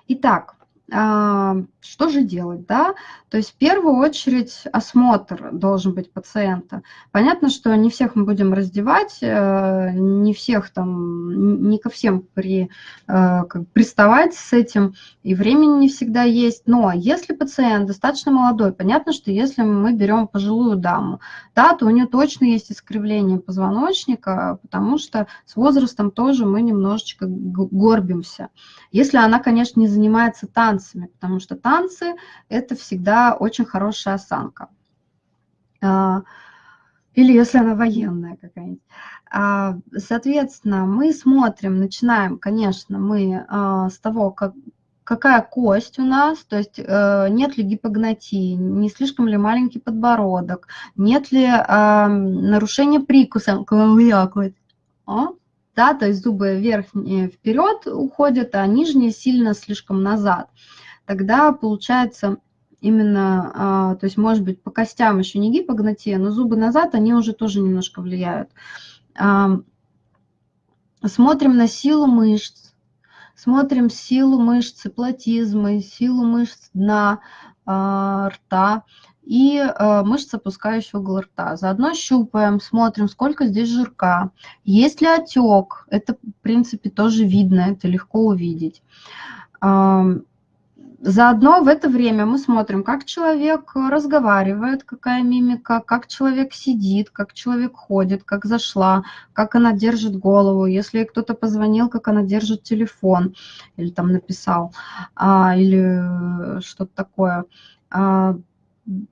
итак, что же делать, да? То есть в первую очередь осмотр должен быть пациента. Понятно, что не всех мы будем раздевать, э, не всех там, не ко всем при, э, как, приставать с этим, и времени не всегда есть. Но если пациент достаточно молодой, понятно, что если мы берем пожилую даму, да, то у нее точно есть искривление позвоночника, потому что с возрастом тоже мы немножечко горбимся. Если она, конечно, не занимается танцами, потому что танцы – это всегда очень хорошая осанка. А, или если она военная какая-нибудь. А, соответственно, мы смотрим, начинаем, конечно, мы а, с того, как, какая кость у нас, то есть э, нет ли гипогнатии, не слишком ли маленький подбородок, нет ли нарушения прикуса, да, то есть зубы верхние вперед уходят, а нижние сильно слишком назад тогда получается именно, а, то есть может быть по костям еще не гипогнатия, но зубы назад, они уже тоже немножко влияют. А, смотрим на силу мышц, смотрим силу мышц платизмы, силу мышц дна а, рта и мышцы, опускающие угол рта. Заодно щупаем, смотрим, сколько здесь жирка. Есть ли отек, это в принципе тоже видно, это легко увидеть Заодно в это время мы смотрим, как человек разговаривает, какая мимика, как человек сидит, как человек ходит, как зашла, как она держит голову, если кто-то позвонил, как она держит телефон или там написал, а, или что-то такое.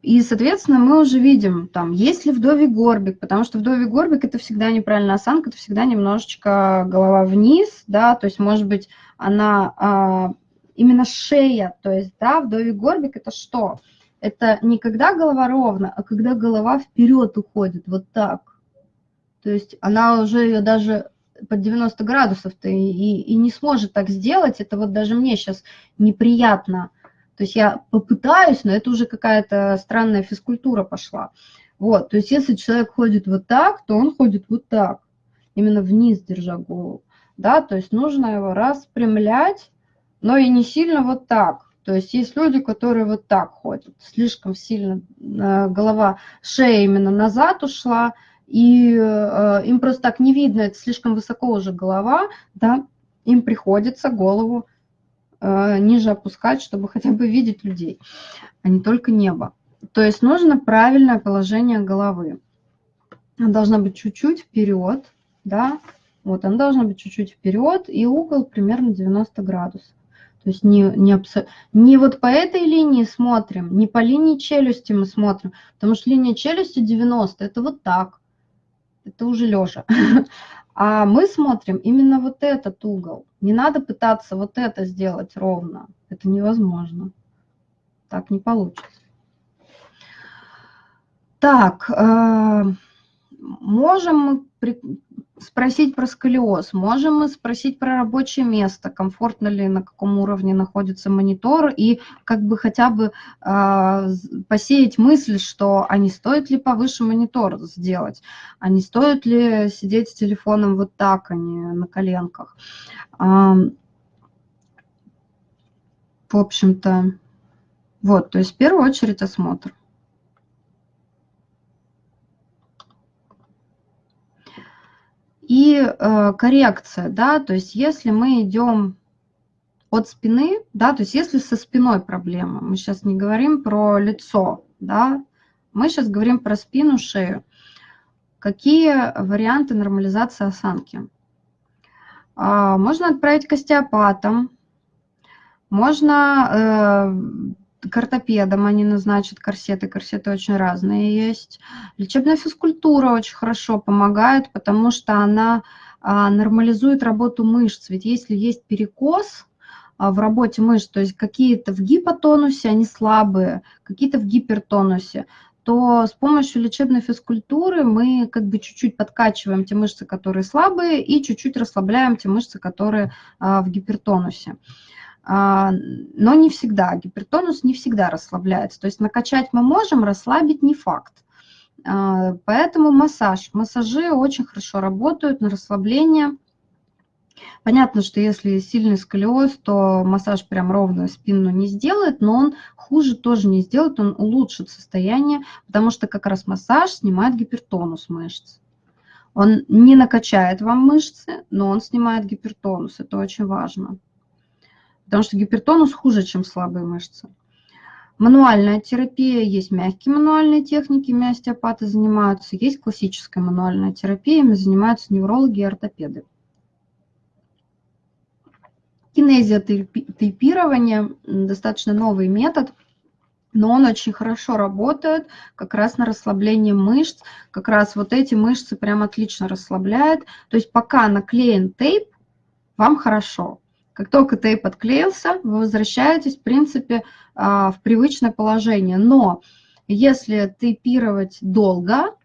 И, соответственно, мы уже видим, там, есть ли вдовий горбик, потому что вдовий горбик – это всегда неправильная осанка, это всегда немножечко голова вниз, да, то есть, может быть, она а, именно шея, то есть, да, вдовий горбик – это что? Это не когда голова ровно, а когда голова вперед уходит, вот так. То есть она уже ее даже под 90 градусов-то и, и, и не сможет так сделать, это вот даже мне сейчас неприятно. То есть я попытаюсь, но это уже какая-то странная физкультура пошла. Вот, то есть если человек ходит вот так, то он ходит вот так, именно вниз держа голову, да, то есть нужно его распрямлять, но и не сильно вот так. То есть есть люди, которые вот так ходят, слишком сильно э, голова, шея именно назад ушла, и э, им просто так не видно, это слишком высоко уже голова, да, им приходится голову ниже опускать, чтобы хотя бы видеть людей, а не только небо. То есть нужно правильное положение головы. Она должна быть чуть-чуть вперед, да, вот она должна быть чуть-чуть вперед, и угол примерно 90 градусов. То есть не, не, не вот по этой линии смотрим, не по линии челюсти мы смотрим, потому что линия челюсти 90, это вот так, это уже лежа. [laughs] А мы смотрим именно вот этот угол. Не надо пытаться вот это сделать ровно, это невозможно. Так не получится. Так, э, можем мы спросить про сколиоз, можем мы спросить про рабочее место, комфортно ли, на каком уровне находится монитор, и как бы хотя бы э, посеять мысль, что а не стоит ли повыше монитор сделать, а не стоит ли сидеть с телефоном вот так, а не на коленках. Э, в общем-то, вот, то есть в первую очередь осмотр. И э, коррекция, да, то есть если мы идем от спины, да, то есть если со спиной проблема, мы сейчас не говорим про лицо, да, мы сейчас говорим про спину, шею. Какие варианты нормализации осанки? А, можно отправить к остеопатам, можно э, к ортопедам они назначат корсеты, корсеты очень разные есть. Лечебная физкультура очень хорошо помогает, потому что она а, нормализует работу мышц. Ведь если есть перекос а, в работе мышц, то есть какие-то в гипотонусе, они слабые, какие-то в гипертонусе, то с помощью лечебной физкультуры мы как бы чуть-чуть подкачиваем те мышцы, которые слабые, и чуть-чуть расслабляем те мышцы, которые а, в гипертонусе. А, но не всегда, гипертонус не всегда расслабляется. То есть накачать мы можем, расслабить не факт. А, поэтому массаж. Массажи очень хорошо работают на расслабление. Понятно, что если сильный сколиоз, то массаж прям ровную спину не сделает, но он хуже тоже не сделает, он улучшит состояние, потому что как раз массаж снимает гипертонус мышц. Он не накачает вам мышцы, но он снимает гипертонус, это очень важно потому что гипертонус хуже, чем слабые мышцы. Мануальная терапия, есть мягкие мануальные техники, остеопаты занимаются, есть классическая мануальная терапия, ими занимаются неврологи и ортопеды. Кинезиотейпирование – достаточно новый метод, но он очень хорошо работает как раз на расслабление мышц, как раз вот эти мышцы прям отлично расслабляет. То есть пока наклеен тейп, вам хорошо. Как только тейп отклеился, вы возвращаетесь, в принципе, а, в привычное положение. Но если тейпировать долго,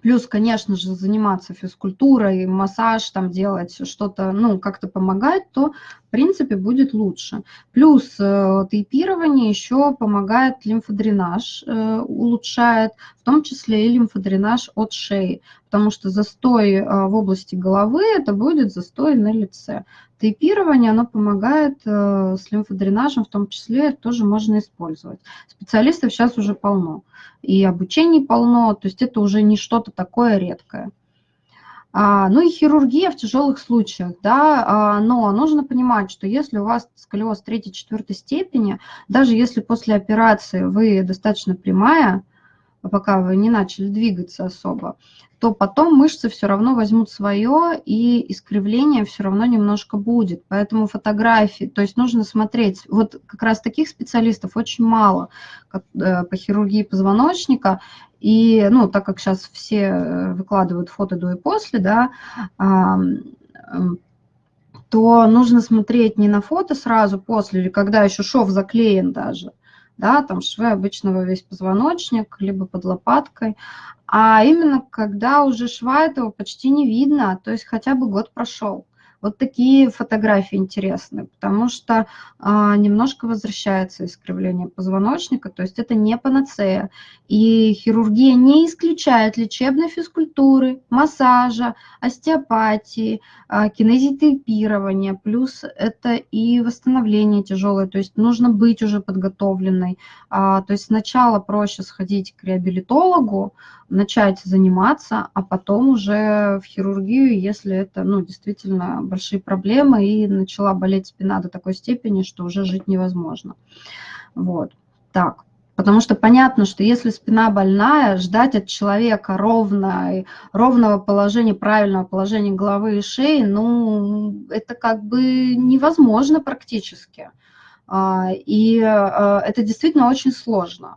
Плюс, конечно же, заниматься физкультурой, массаж, там делать что-то, ну, как-то помогать, то, в принципе, будет лучше. Плюс э, тейпирование еще помогает лимфодренаж, э, улучшает, в том числе и лимфодренаж от шеи, потому что застой э, в области головы – это будет застой на лице. Тейпирование, оно помогает с лимфодренажем, в том числе тоже можно использовать. Специалистов сейчас уже полно, и обучений полно, то есть это уже не что-то такое редкое. А, ну и хирургия в тяжелых случаях, да, а, но нужно понимать, что если у вас сколиоз третьей-четвертой степени, даже если после операции вы достаточно прямая, пока вы не начали двигаться особо, то потом мышцы все равно возьмут свое, и искривление все равно немножко будет. Поэтому фотографии, то есть нужно смотреть. Вот как раз таких специалистов очень мало как, э, по хирургии позвоночника. И, ну, так как сейчас все э, выкладывают фото до и после, да, то нужно смотреть не на фото сразу после, или когда еще шов заклеен даже, да, там швы обычного весь позвоночник, либо под лопаткой, а именно когда уже шва этого почти не видно, то есть хотя бы год прошел. Вот такие фотографии интересны, потому что а, немножко возвращается искривление позвоночника, то есть это не панацея. И хирургия не исключает лечебной физкультуры, массажа, остеопатии, а, кинезитерапирования, плюс это и восстановление тяжелое, то есть нужно быть уже подготовленной. А, то есть сначала проще сходить к реабилитологу, начать заниматься, а потом уже в хирургию, если это ну, действительно большие проблемы и начала болеть спина до такой степени, что уже жить невозможно. Вот, так. Потому что понятно, что если спина больная, ждать от человека ровно, ровного положения, правильного положения головы и шеи, ну, это как бы невозможно практически. А, и а, это действительно очень сложно.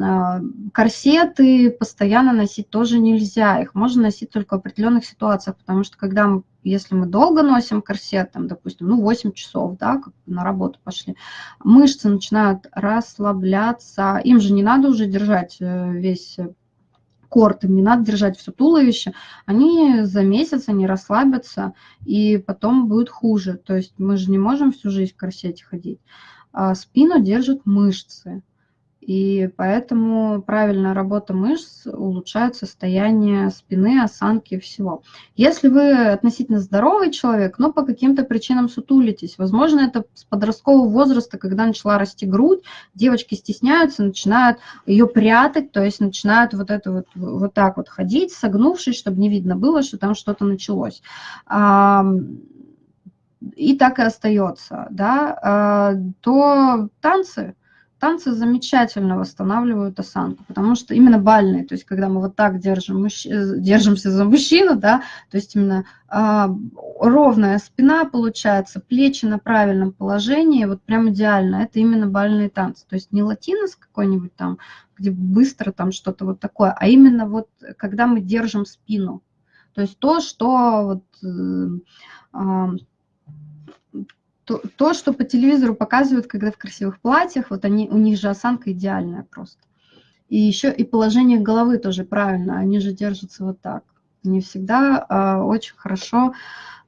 А, корсеты постоянно носить тоже нельзя, их можно носить только в определенных ситуациях, потому что когда мы, если мы долго носим корсет, там, допустим, ну 8 часов, да, как на работу пошли, мышцы начинают расслабляться, им же не надо уже держать э, весь корт, им не надо держать все туловище, они за месяц они расслабятся, и потом будет хуже. То есть мы же не можем всю жизнь в корсете ходить. А спину держат мышцы. И поэтому правильная работа мышц улучшает состояние спины, осанки и всего. Если вы относительно здоровый человек, но по каким-то причинам сутулитесь, возможно, это с подросткового возраста, когда начала расти грудь, девочки стесняются, начинают ее прятать, то есть начинают вот это вот, вот так вот ходить, согнувшись, чтобы не видно было, что там что-то началось и так и остается, да, а, то танцы, танцы замечательно восстанавливают осанку, потому что именно бальные, то есть когда мы вот так держим, мужч... держимся за мужчину, да, то есть именно э, ровная спина получается, плечи на правильном положении, вот прям идеально, это именно бальные танцы, то есть не латинос какой-нибудь там, где быстро там что-то вот такое, а именно вот когда мы держим спину, то есть то, что вот, э, э, то, то, что по телевизору показывают, когда в красивых платьях, вот они, у них же осанка идеальная просто. И еще и положение головы тоже правильно, они же держатся вот так. Не всегда а, очень хорошо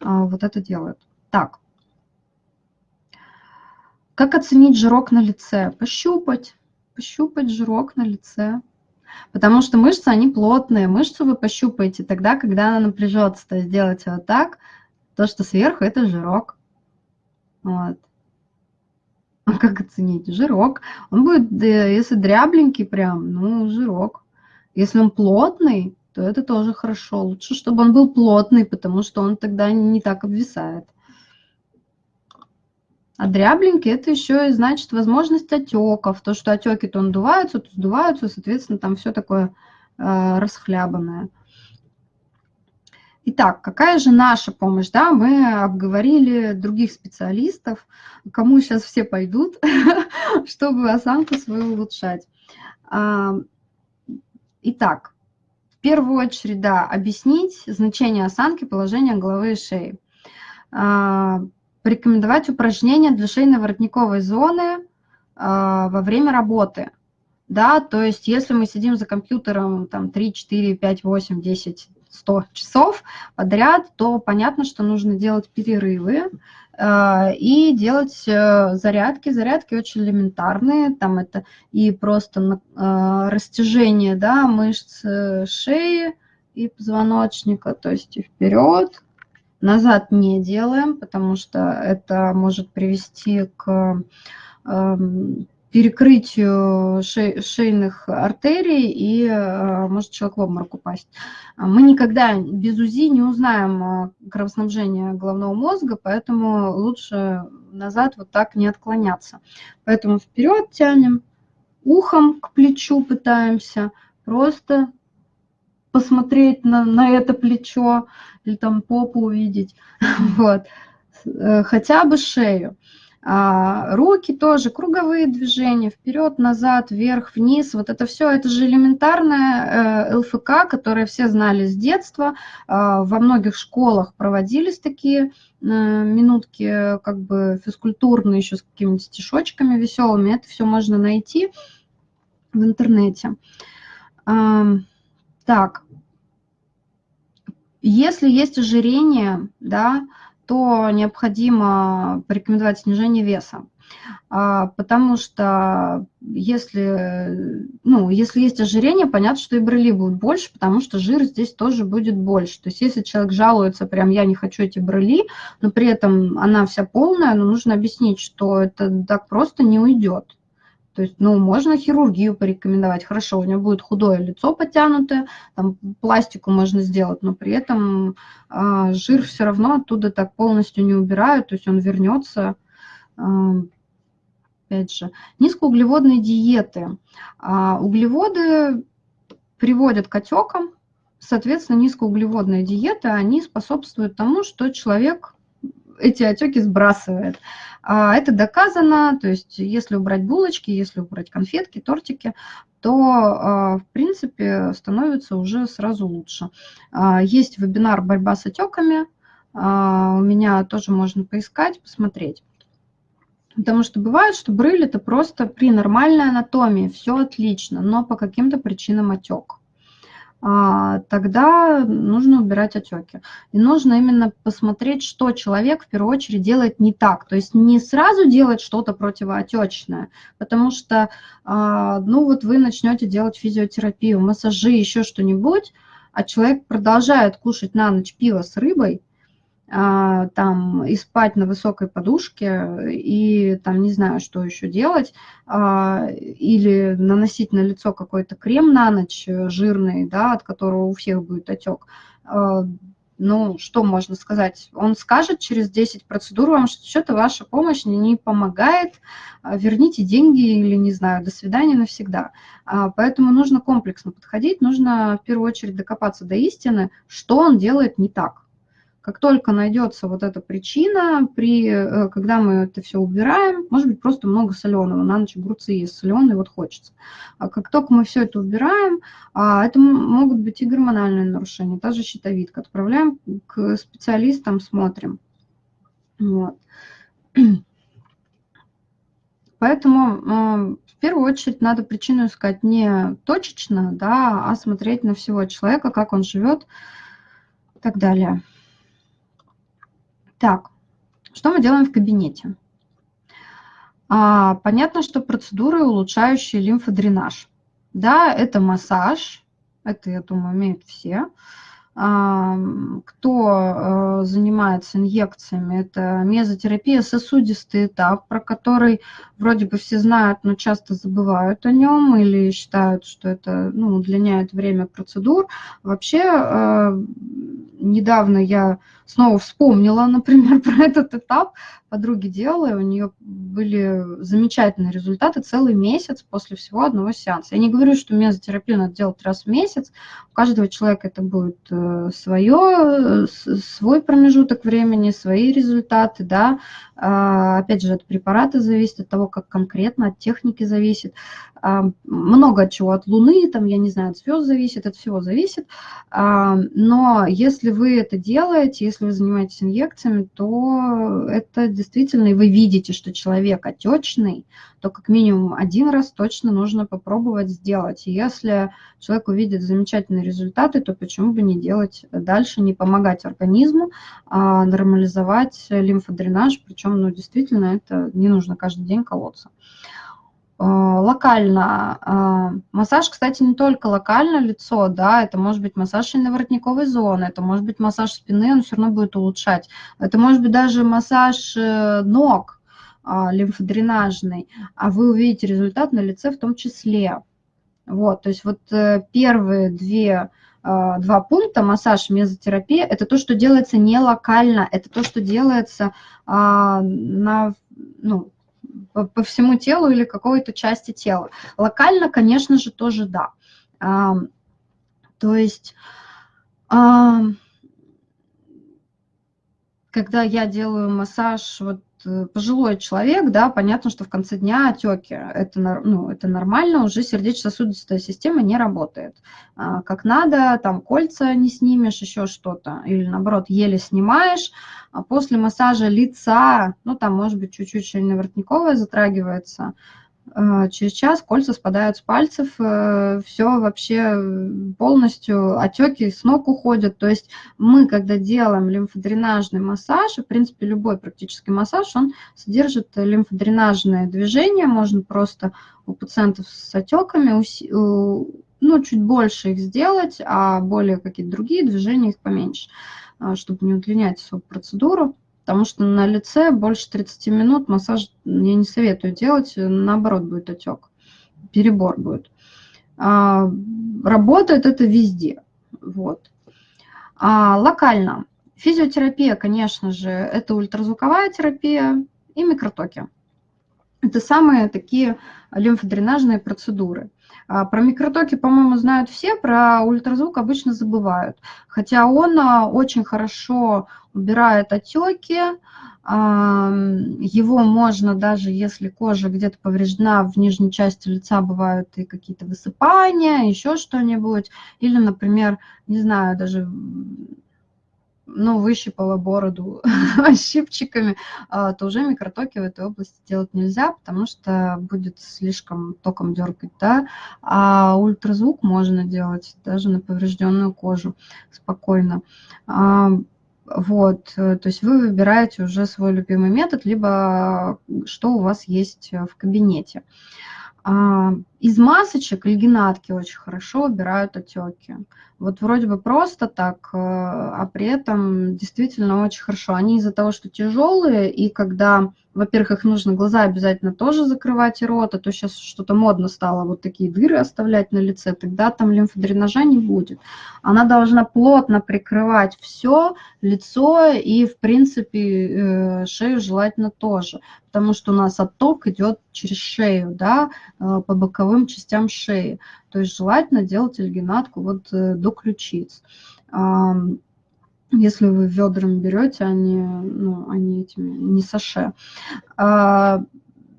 а, вот это делают. Так. Как оценить жирок на лице? Пощупать. Пощупать жирок на лице. Потому что мышцы, они плотные. Мышцу вы пощупаете тогда, когда она напряжется. То есть делайте вот так. То, что сверху, это жирок. Вот. А как оценить? Жирок. Он будет, если дрябленький прям, ну, жирок. Если он плотный, то это тоже хорошо. Лучше, чтобы он был плотный, потому что он тогда не так обвисает. А дрябленький – это еще и значит возможность отеков. То, что отеки то надуваются, то сдуваются, соответственно, там все такое э, расхлябанное. Итак, какая же наша помощь? Да, мы обговорили других специалистов, кому сейчас все пойдут, [laughs] чтобы осанку свою улучшать. А, итак, в первую очередь, да, объяснить значение осанки, положения головы и шеи. А, порекомендовать упражнения для шейно-воротниковой зоны а, во время работы. Да, то есть если мы сидим за компьютером там 3, 4, 5, 8, 10, 100 часов подряд, то понятно, что нужно делать перерывы э, и делать э, зарядки. Зарядки очень элементарные, там это и просто э, растяжение да, мышц шеи и позвоночника, то есть и вперед, назад не делаем, потому что это может привести к эм, перекрытию шей, шейных артерий, и может человек в обморок упасть. Мы никогда без УЗИ не узнаем кровоснабжение головного мозга, поэтому лучше назад вот так не отклоняться. Поэтому вперед тянем, ухом к плечу пытаемся, просто посмотреть на, на это плечо или там попу увидеть, [laughs] вот, э, хотя бы шею. А, руки тоже, круговые движения, вперед, назад, вверх, вниз, вот это все, это же элементарная э, ЛФК, которое все знали с детства, а, во многих школах проводились такие э, минутки, как бы физкультурные, еще с какими-то стишочками веселыми, это все можно найти в интернете. Так, если есть ожирение, да, то необходимо порекомендовать снижение веса. А, потому что если, ну, если есть ожирение, понятно, что и брыли будут больше, потому что жир здесь тоже будет больше. То есть если человек жалуется, прям я не хочу эти брыли, но при этом она вся полная, ну, нужно объяснить, что это так просто не уйдет. То есть, ну, можно хирургию порекомендовать. Хорошо, у него будет худое лицо потянутое, там пластику можно сделать, но при этом э, жир все равно оттуда так полностью не убирают, то есть он вернется. Э, опять же, низкоуглеводные диеты. А углеводы приводят к отекам, соответственно, низкоуглеводные диеты, они способствуют тому, что человек эти отеки сбрасывает. А, это доказано, то есть если убрать булочки, если убрать конфетки, тортики, то, а, в принципе, становится уже сразу лучше. А, есть вебинар «Борьба с отеками», у меня тоже можно поискать, посмотреть. Потому что бывает, что брыль – это просто при нормальной анатомии, все отлично, но по каким-то причинам отек. А, тогда нужно убирать отеки. И нужно именно посмотреть, что человек в первую очередь делает не так. То есть не сразу делать что-то противоотечное, потому что, а, ну вот вы начнете делать физиотерапию, массажи, еще что-нибудь, а человек продолжает кушать на ночь пиво с рыбой, там и спать на высокой подушке, и там не знаю, что еще делать, а, или наносить на лицо какой-то крем на ночь э, жирный, да, от которого у всех будет отек. А, ну, что можно сказать? Он скажет через 10 процедур вам, что что-то ваша помощь не помогает, верните деньги или, не знаю, до свидания навсегда. Поэтому нужно комплексно подходить, нужно в первую очередь докопаться до истины, что он делает не так как только найдется вот эта причина, при, э, когда мы это все убираем, может быть, просто много соленого, на ночь огурцы есть соленые, вот хочется. А как только мы все это убираем, а, это могут быть и гормональные нарушения, та же щитовидка. Отправляем к специалистам, смотрим. Вот. [clears throat] Поэтому в первую очередь надо причину искать не точечно, да, а смотреть на всего человека, как он живет и так далее. Так, что мы делаем в кабинете? А, понятно, что процедуры, улучшающие лимфодренаж. Да, это массаж, это, я думаю, умеют все. А, кто э, занимается инъекциями, это мезотерапия, сосудистый этап, про который вроде бы все знают, но часто забывают о нем или считают, что это ну, удлиняет время процедур. Вообще, э, недавно я снова вспомнила, [laughs] например, про этот этап. Подруги делала, и у нее были замечательные результаты целый месяц после всего одного сеанса. Я не говорю, что мезотерапию надо делать раз в месяц. У каждого человека это будет э, свое, свой промежуток времени, свои результаты, да. А, опять же, от препарата зависит, от того, как конкретно, от техники зависит. А, много чего, от Луны, там, я не знаю, от звезд зависит, от всего зависит. А, но если вы это делаете, если вы занимаетесь инъекциями, то это действительно, и вы видите, что человек отечный, то как минимум один раз точно нужно попробовать сделать. И если человек увидит замечательные результаты, то почему бы не делать дальше, не помогать организму, а нормализовать лимфодренаж, причем, ну, действительно, это не нужно каждый день колоться. А, локально. А, массаж, кстати, не только локально лицо, да, это может быть массаж шейно-воротниковой зоны, это может быть массаж спины, он все равно будет улучшать. Это может быть даже массаж э, ног, а, лимфодренажный, а вы увидите результат на лице в том числе. Вот, то есть вот э, первые две, два пункта, массаж, мезотерапия, это то, что делается не локально, это то, что делается а, на, ну, по, всему телу или какой-то части тела. Локально, конечно же, тоже да. То есть когда я делаю массаж, вот пожилой человек, да, понятно, что в конце дня отеки, это, ну, это нормально, уже сердечно-сосудистая система не работает. А, как надо, там кольца не снимешь, еще что-то, или наоборот, еле снимаешь. А после массажа лица, ну, там, может быть, чуть-чуть шейно-воротниковая затрагивается, Э, через час кольца спадают с пальцев, э, все вообще полностью, отеки с ног уходят. То есть мы, когда делаем лимфодренажный массаж, и, в принципе, любой практически массаж, он содержит лимфодренажное движение, можно просто у пациентов с отеками, ну, чуть больше их сделать, а более какие-то другие движения их поменьше, э, чтобы не удлинять свою процедуру потому что на лице больше 30 минут массаж я не советую делать, наоборот будет отек, перебор будет. А, работает это везде, вот. А, локально. Физиотерапия, конечно же, это ультразвуковая терапия и микротоки. Это самые такие лимфодренажные процедуры. А, про микротоки, по-моему, знают все, про ультразвук обычно забывают. Хотя он а, очень хорошо убирает отеки, его можно даже, если кожа где-то повреждена, в нижней части лица бывают и какие-то высыпания, еще что-нибудь. Или, например, не знаю, даже ну, выщипала бороду [laughs] щипчиками, а, то уже микротоки в этой области делать нельзя, потому что будет слишком током дергать, да, а ультразвук можно делать даже на поврежденную кожу спокойно. А, вот, то есть вы выбираете уже свой любимый метод, либо что у вас есть в кабинете. Из масочек альгинатки очень хорошо убирают отеки. Вот вроде бы просто так, э, а при этом действительно очень хорошо. Они из-за того, что тяжелые, и когда во-первых, их нужно глаза обязательно тоже закрывать и рот, а то сейчас что-то модно стало вот такие дыры оставлять на лице, тогда там лимфодренажа не будет. Она должна плотно прикрывать все, лицо и, в принципе, э, шею желательно тоже, потому что у нас отток идет через шею, да, э, по боковым частям шеи. То есть желательно делать альгинатку вот э, до ключиц если вы ведрами берете, они, ну, они этими, не саше. А,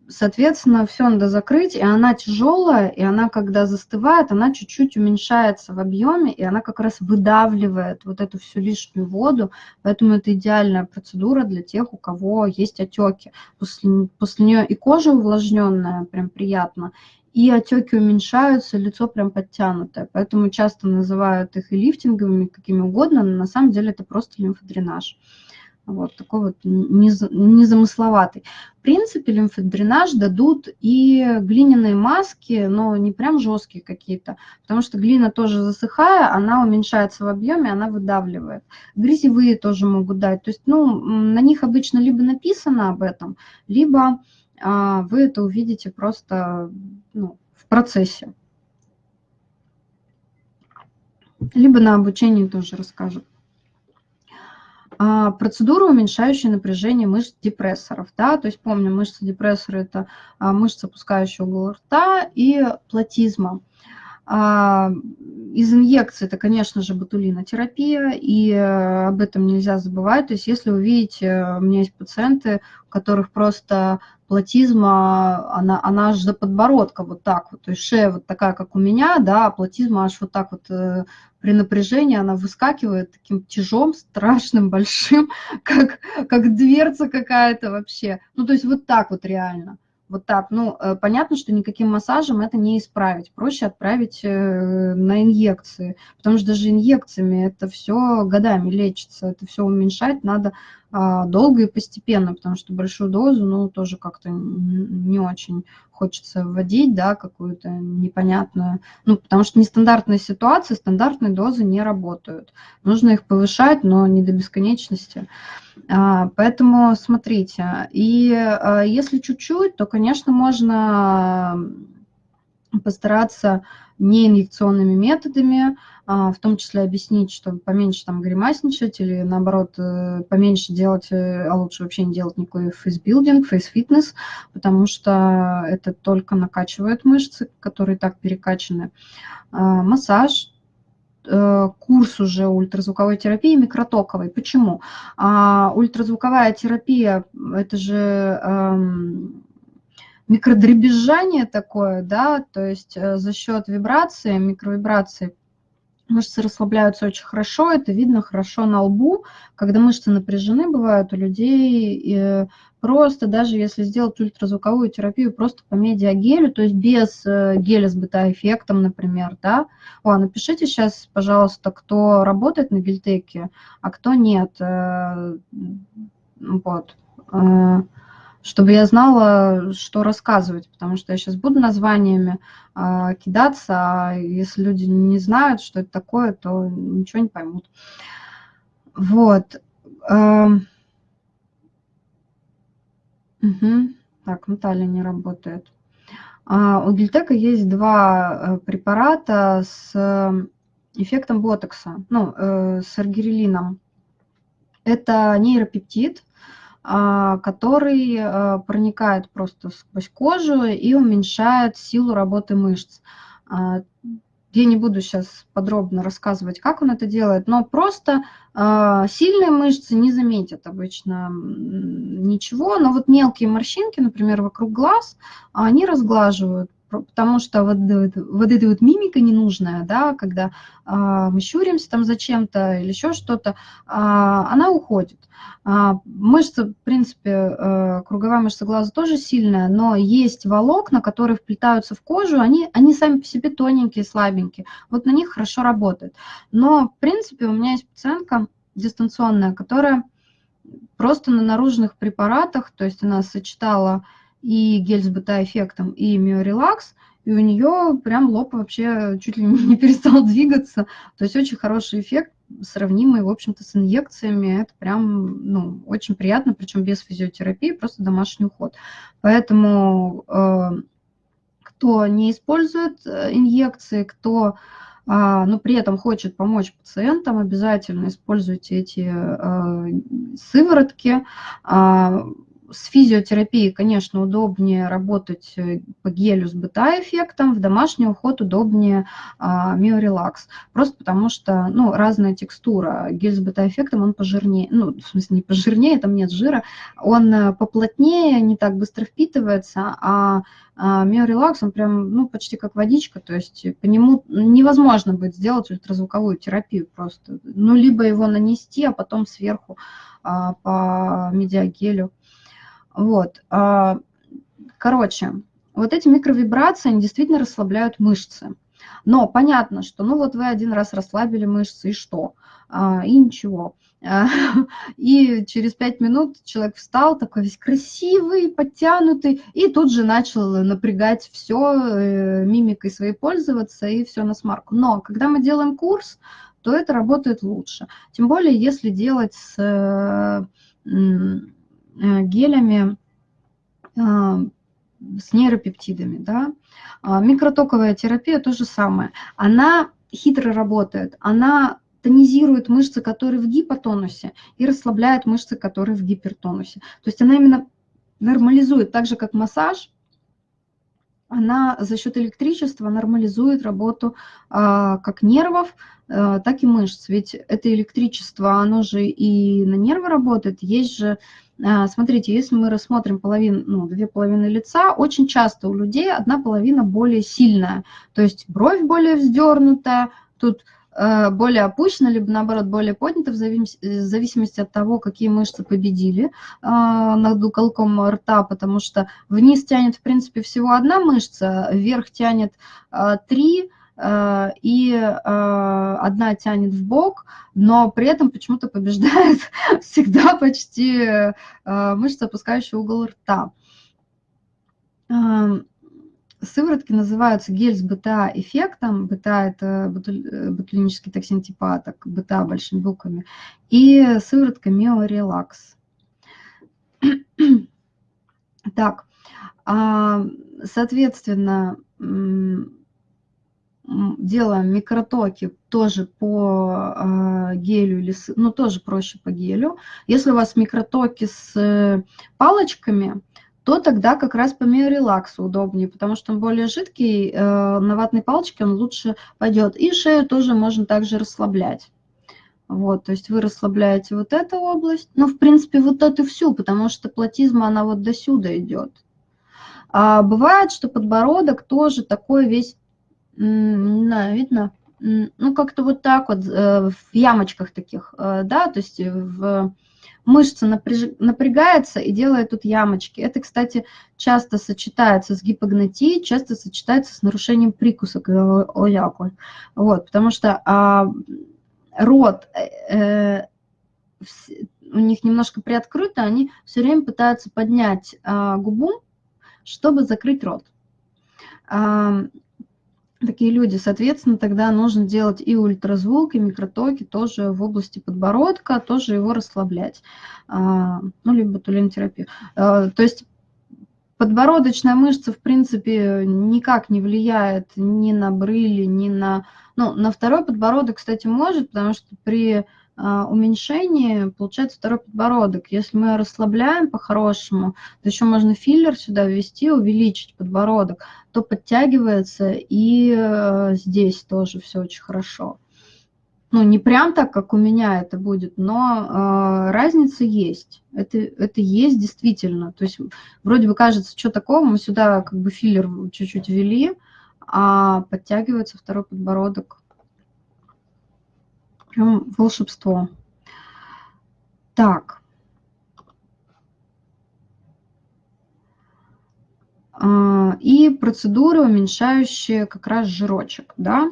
соответственно, все надо закрыть, и она тяжелая, и она, когда застывает, она чуть-чуть уменьшается в объеме, и она как раз выдавливает вот эту всю лишнюю воду, поэтому это идеальная процедура для тех, у кого есть отеки. После, после нее и кожа увлажненная, прям приятно, и отеки уменьшаются, лицо прям подтянутое. Поэтому часто называют их и лифтинговыми, какими угодно, но на самом деле это просто лимфодренаж. Вот такой вот незамысловатый. В принципе, лимфодренаж дадут и глиняные маски, но не прям жесткие какие-то, потому что глина тоже засыхая, она уменьшается в объеме, она выдавливает. Грязевые тоже могут дать. То есть, ну, на них обычно либо написано об этом, либо а, вы это увидите просто ну, в процессе. Либо на обучении тоже расскажут. А, процедура, уменьшающая напряжение мышц депрессоров. Да? То есть помню, мышцы депрессора – это а, мышца, опускающая угол рта, и платизма. А, из инъекций это, конечно же, ботулинотерапия, и э, об этом нельзя забывать. То есть если вы видите, у меня есть пациенты, у которых просто платизма, она, она аж до подбородка вот так вот, то есть шея вот такая, как у меня, да, а платизма аж вот так вот э, при напряжении она выскакивает таким тяжом, страшным, [laughs] большим, как, как дверца какая-то вообще. Ну, то есть вот так вот реально. Вот так. Ну, э, понятно, что никаким массажем это не исправить. Проще отправить э, на инъекции, потому что даже инъекциями это все годами лечится, это все уменьшать надо долго и постепенно, потому что большую дозу, ну, тоже как-то не очень хочется вводить, да, какую-то непонятную, ну, потому что нестандартные ситуации, стандартные дозы не работают. Нужно их повышать, но не до бесконечности. А, поэтому смотрите, и а, если чуть-чуть, то, конечно, можно постараться неинъекционными методами, а, в том числе объяснить, что поменьше там гримасничать или наоборот э, поменьше делать, э, а лучше вообще не делать никакой фейсбилдинг, фейсфитнес, потому что это только накачивает мышцы, которые так перекачаны. А, массаж, э, курс уже ультразвуковой терапии микротоковой. Почему? А, ультразвуковая терапия – это же эм, микродребезжание такое, да, то есть за счет вибрации, микровибрации Мышцы расслабляются очень хорошо, это видно хорошо на лбу. Когда мышцы напряжены, бывают у людей, и просто даже если сделать ультразвуковую терапию просто по медиагелю, то есть без э, геля с бета-эффектом, например, да. О, напишите сейчас, пожалуйста, кто работает на гельтеке, а кто нет. Э, вот э, чтобы я знала, что рассказывать, потому что я сейчас буду названиями э, кидаться, а если люди не знают, что это такое, то ничего не поймут. Вот. Э, угу. Так, Наталья не работает. А, у Гильтека есть два э, препарата с эффектом ботокса, ну, э, с аргирелином. Это нейропептид, который а, проникает просто сквозь кожу и уменьшает силу работы мышц. А, я не буду сейчас подробно рассказывать, как он это делает, но просто сильные мышцы не заметят обычно ничего, но вот мелкие морщинки, например, вокруг глаз, они разглаживают потому что вот, вот эта вот мимика ненужная, да, когда а, мы щуримся там зачем-то или еще что-то, а, она уходит. А, мышца, в принципе, а, круговая мышца глаза тоже сильная, но есть волокна, которые вплетаются в кожу, они, они сами по себе тоненькие, слабенькие, вот на них хорошо работает. Но, в принципе, у меня есть пациентка дистанционная, которая просто на наружных препаратах, то есть она сочетала и гель с бета-эффектом, и миорелакс, и у нее прям лоб вообще чуть ли не [laughs] перестал двигаться. То есть очень хороший эффект, сравнимый, в общем-то, с инъекциями. Это прям, ну, очень приятно, причем без физиотерапии, просто домашний уход. Поэтому э, кто не использует э, инъекции, кто а, но при этом хочет помочь пациентам, обязательно используйте эти э, сыворотки. С физиотерапией, конечно, удобнее работать э, по гелю с бета-эффектом, в домашний уход удобнее а, миорелакс. Просто потому что, ну, разная текстура. Гель с бета-эффектом, он пожирнее, ну, в смысле, не пожирнее, там нет жира, он э, поплотнее, не так быстро впитывается, а а миорелакс, он прям, ну, почти как водичка, то есть по нему невозможно будет сделать ультразвуковую терапию просто. Ну, либо его нанести, а потом сверху а, по медиагелю. Вот. А, короче, вот эти микровибрации, они действительно расслабляют мышцы. Но понятно, что ну вот вы один раз расслабили мышцы, и что? А, и ничего. А, [laughs] и через пять минут человек встал, такой весь красивый, подтянутый, и тут же начал напрягать все, э, мимикой своей пользоваться, и все на смарку. Но когда мы делаем курс, то это работает лучше. Тем более, если делать с э, гелями а, с нейропептидами. Да? А, микротоковая терапия то же самое. Она хитро работает, она тонизирует мышцы, которые в гипотонусе, и расслабляет мышцы, которые в гипертонусе. То есть она именно нормализует, так же как массаж, она за счет электричества нормализует работу а, как нервов, а, так и мышц. Ведь это электричество, оно же и на нервы работает. Есть же смотрите, если мы рассмотрим половину, ну, две половины лица, очень часто у людей одна половина более сильная, то есть бровь более вздернутая, тут э, более опущена, либо наоборот более поднята, в зависимости от того, какие мышцы победили а, над уголком рта, потому что вниз тянет, в принципе, всего одна мышца, вверх тянет а, три, Э, и э, одна тянет в бок, но при этом почему-то побеждает [laughs] всегда почти э, мышца, опускающая угол рта. Эм, Сыворотки называются гель с БТА-эффектом. БТА – это ботулинический токсин типа А, так БТА большими буквами. И сыворотка Миорелакс. [clears throat] Так, а, соответственно, делаем микротоки тоже по э, гелю, или ну тоже проще по гелю. Если у вас микротоки с э, палочками, то тогда как раз по миорелаксу удобнее, потому что он более жидкий, э, на ватной палочке он лучше пойдет. И шею тоже можно также расслаблять. Вот, то есть вы расслабляете вот эту область, ну, в принципе, вот эту всю, потому что платизма, она вот до сюда идет. А бывает, что подбородок тоже такой весь не знаю, видно? Ну, как-то вот так вот, э, в ямочках таких, э, да, то есть в мышца напрягается и делает тут ямочки. Это, кстати, часто сочетается с гипогнатией, часто сочетается с нарушением прикуса ояку. Вот, потому что а, рот э, у них немножко приоткрыто, они все время пытаются поднять а, губу, чтобы закрыть рот. Такие люди. Соответственно, тогда нужно делать и ультразвук, и микротоки тоже в области подбородка, тоже его расслаблять. А, ну, либо тулинотерапию. А, то есть подбородочная мышца, в принципе, никак не влияет ни на брыли, ни на... Ну, на второй подбородок, кстати, может, потому что при а, уменьшение, получается второй подбородок. Если мы расслабляем по-хорошему, то еще можно филлер сюда ввести, увеличить подбородок, то подтягивается и э, здесь тоже все очень хорошо. Ну, не прям так, как у меня это будет, но э, разница есть. Это, это есть действительно. То есть вроде бы кажется, что такого, мы сюда как бы филлер чуть-чуть ввели, а подтягивается второй подбородок Прям волшебство. Так. А, и процедуры, уменьшающие как раз жирочек, да.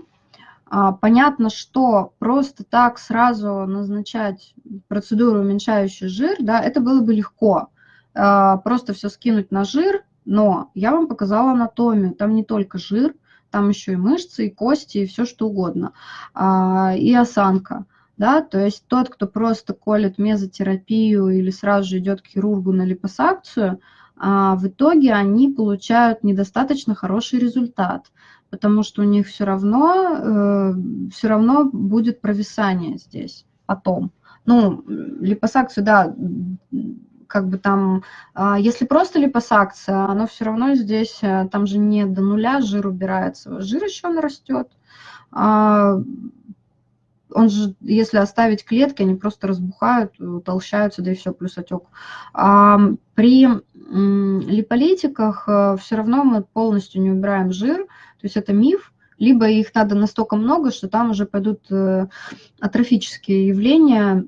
А, понятно, что просто так сразу назначать процедуру, уменьшающую жир, да, это было бы легко. А, просто все скинуть на жир, но я вам показала анатомию, там не только жир, там еще и мышцы, и кости, и все что угодно, а, и осанка. Да, то есть тот, кто просто колет мезотерапию или сразу же идет к хирургу на липосакцию, а, в итоге они получают недостаточно хороший результат, потому что у них все равно, э, все равно будет провисание здесь потом. Ну, липосакцию, да, как бы там, а, если просто липосакция, оно все равно здесь, э, там же не до нуля жир убирается, жир еще нарастет. А, он же, если оставить клетки, они просто разбухают, утолщаются, да и все, плюс отек. А при липолитиках э, все равно мы полностью не убираем жир, то есть это миф, либо их надо настолько много, что там уже пойдут э, атрофические явления,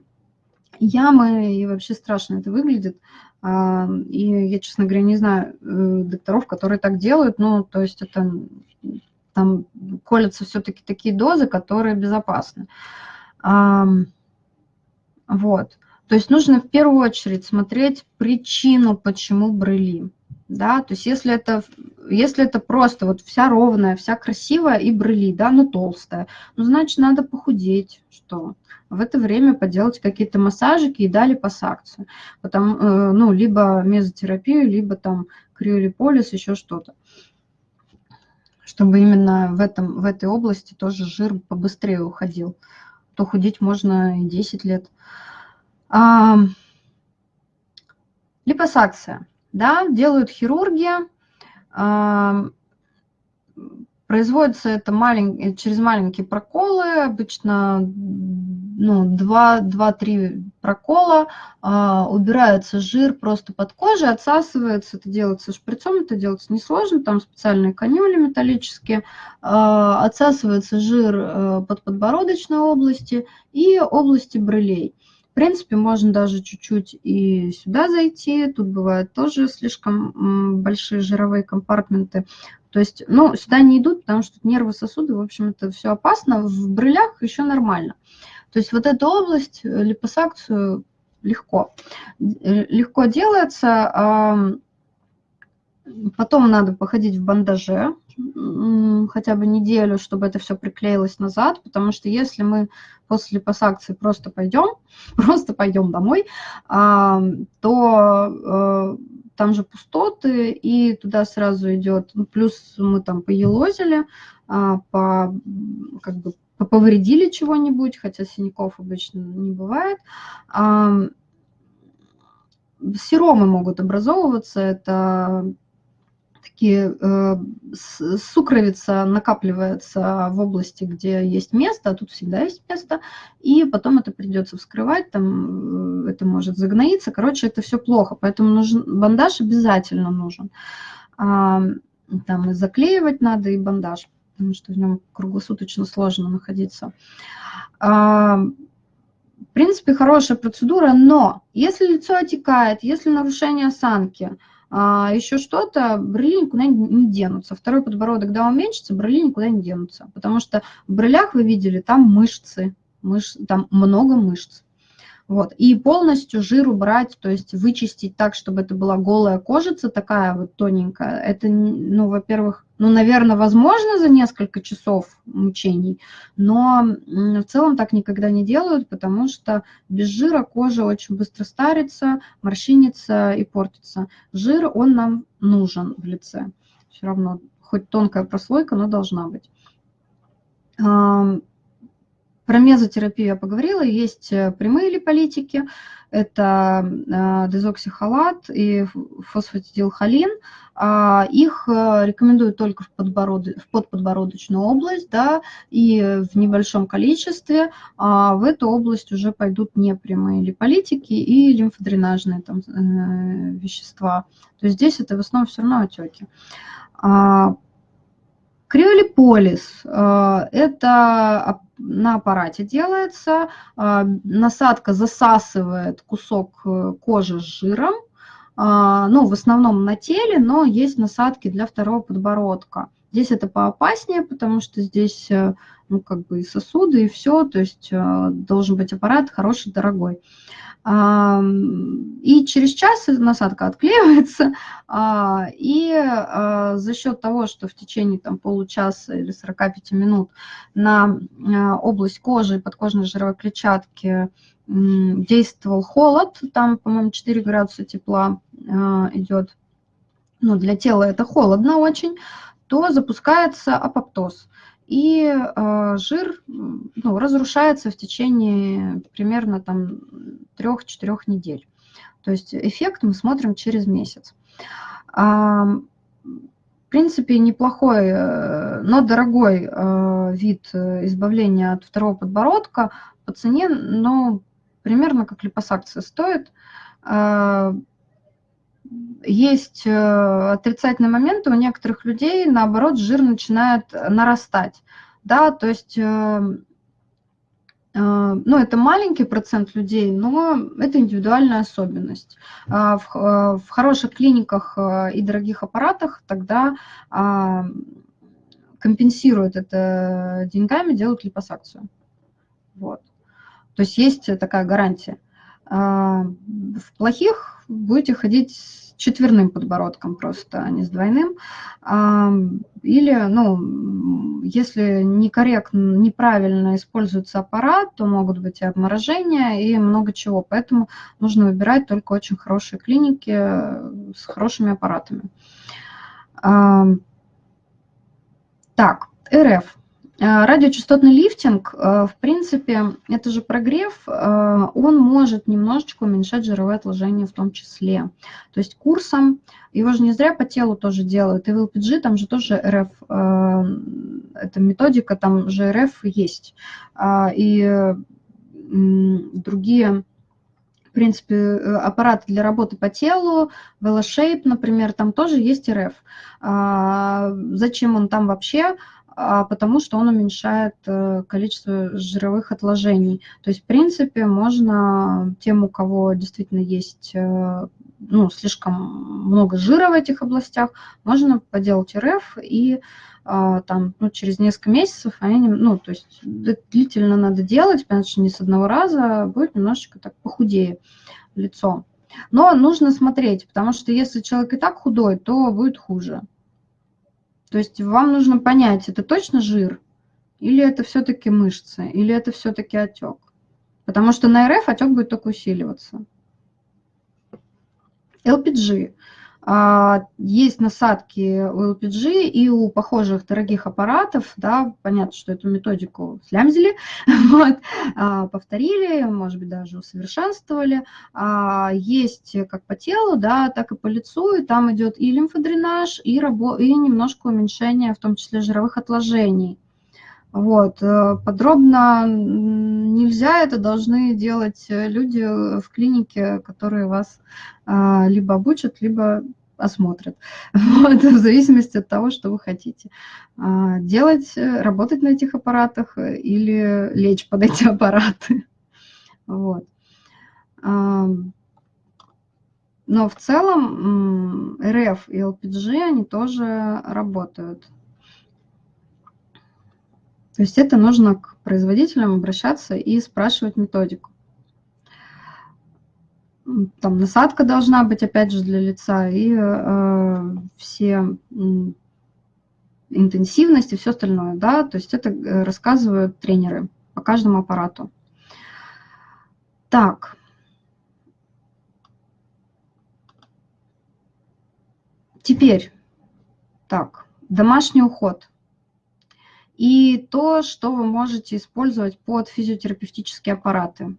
ямы, и вообще страшно это выглядит. А, и я, честно говоря, не знаю э, докторов, которые так делают, ну, то есть это там колятся все-таки такие дозы, которые безопасны. Вот. То есть нужно в первую очередь смотреть причину, почему брыли. Да, то есть если это, если это просто вот вся ровная, вся красивая и брыли, да, но толстая, ну, значит, надо похудеть, что? В это время поделать какие-то массажики и дали пассакцию. Потом, э, ну, либо мезотерапию, либо там криолиполис, еще что-то. Чтобы именно в, этом, в этой области тоже жир побыстрее уходил. То худеть можно и 10 лет. А, липосакция да, делают хирурги, производится это малень... через маленькие проколы, обычно ну, 2-3 прокола, а, убирается жир просто под кожей, отсасывается, это делается шприцом, это делается несложно, там специальные канюли металлические, а, отсасывается жир а, под подбородочной области и области брылей. В принципе, можно даже чуть-чуть и сюда зайти. Тут бывают тоже слишком большие жировые компартменты. То есть, ну, сюда не идут, потому что нервы, сосуды, в общем, это все опасно. В брылях еще нормально. То есть вот эту область, э, липосакцию легко. Э, легко делается. Потом надо походить в бандаже хотя бы неделю, чтобы это все приклеилось назад, потому что если мы после посакции просто пойдем, [laughs] просто пойдем домой, то э, там же пустоты, и туда сразу идет, ну, плюс мы там поелозили, а, по, как бы повредили чего-нибудь, хотя синяков обычно не бывает. Серомы могут образовываться, это такие э, сукровица накапливается в области, где есть место, а тут всегда есть место, и потом это придется вскрывать, там э, это может загноиться, короче, это все плохо, поэтому нужен бандаж обязательно нужен. А, там и заклеивать надо, и бандаж, потому что в нем круглосуточно сложно находиться. А, в принципе, хорошая процедура, но если лицо отекает, если нарушение осанки – а, еще что-то, брыли никуда не денутся. Второй подбородок, да, уменьшится, брыли никуда не денутся. Потому что в брылях вы видели, там мышцы, мыш, там много мышц. Вот. И полностью жир убрать, то есть вычистить так, чтобы это была голая кожица такая вот тоненькая, это, ну, во-первых, ну, наверное, возможно за несколько часов мучений, но в целом так никогда не делают, потому что без жира кожа очень быстро старится, морщинится и портится. Жир, он нам нужен в лице. Все равно, хоть тонкая прослойка, но должна быть. Про мезотерапию я поговорила. Есть э, прямые липолитики. Это э, дезоксихолат и фосфатидилхолин. А, их э, рекомендуют только в, подбород... в подподбородочную область, да, и в небольшом количестве. А в эту область уже пойдут непрямые липолитики и лимфодренажные там, вещества. То есть здесь это в основном все равно отеки. Криолиполис – это на аппарате делается. А, насадка засасывает кусок э, кожи с жиром, ну, в основном на теле, но есть насадки для второго подбородка. Здесь это поопаснее, потому что здесь, э, ну, как бы и сосуды, и все, то есть э, должен быть аппарат хороший, дорогой. И через час насадка отклеивается, [laughs] а, и а, за счет того, что в течение там, получаса или 45 минут на а, область кожи и подкожной жировой клетчатки действовал холод, там, по-моему, 4 градуса тепла идет, ну, для тела это холодно очень, то запускается апоптоз и э, жир ну, разрушается в течение примерно там 3-4 недель. То есть эффект мы смотрим через месяц. А, в принципе, неплохой, э, но дорогой э, вид избавления от второго подбородка по цене, но примерно как липосакция стоит. А, есть э, отрицательные моменты, у некоторых людей, наоборот, жир начинает нарастать. Да, то есть, э, э, ну, это маленький процент людей, но это индивидуальная особенность. А в, хороших клиниках и дорогих аппаратах тогда а, компенсируют это деньгами, делают липосакцию. Вот. То есть есть такая гарантия. А, в плохих будете ходить с четверным подбородком просто, а не с двойным. А, или, ну, если некорректно, неправильно используется аппарат, то могут быть и обморожения, и много чего. Поэтому нужно выбирать только очень хорошие клиники с хорошими аппаратами. А, так, РФ. А, радиочастотный лифтинг, а, в принципе, это же прогрев, а, он может немножечко уменьшать жировое отложение в том числе. То есть курсом, его же не зря по телу тоже делают, и в LPG там же тоже РФ, эта методика, там же РФ есть. И другие в принципе, аппараты для работы по телу, VeloShape, например, там тоже есть РФ. Зачем он там вообще? А потому что он уменьшает э, количество жировых отложений. То есть, в принципе, можно тем, у кого действительно есть э, ну, слишком много жира в этих областях, можно поделать РФ и а, там, ну, через несколько месяцев они, ну, то есть длительно надо делать, потому что не с одного раза, будет немножечко так похудее лицо. Но нужно смотреть, потому что если человек и так худой, то будет хуже. То есть вам нужно понять, это точно жир, или это все-таки мышцы, или это все-таки отек. Потому что на РФ отек будет только усиливаться. LPG. А, есть насадки у LPG и у похожих дорогих аппаратов, да, понятно, что эту методику слямзили, [laughs] вот, а, повторили, может быть, даже усовершенствовали. А, есть как по телу, да, так и по лицу, и там идет и лимфодренаж, и, рабо и немножко уменьшение, в том числе жировых отложений. Вот. Э, подробно нельзя, это должны делать э, люди в клинике, которые вас а, либо обучат, либо осмотрят. [laughs] Вот, в зависимости от того, что вы хотите. А, делать, э, работать на этих аппаратах или лечь под эти [laughs] аппараты. Вот. Но в целом РФ и ЛПГ, они тоже работают. То есть это нужно к производителям обращаться и спрашивать методику. Там насадка должна быть, опять же, для лица, и э, все интенсивность и все остальное, да, то есть это э, рассказывают тренеры по каждому аппарату. Так. Теперь, так, домашний уход – и то, что вы можете использовать под физиотерапевтические аппараты.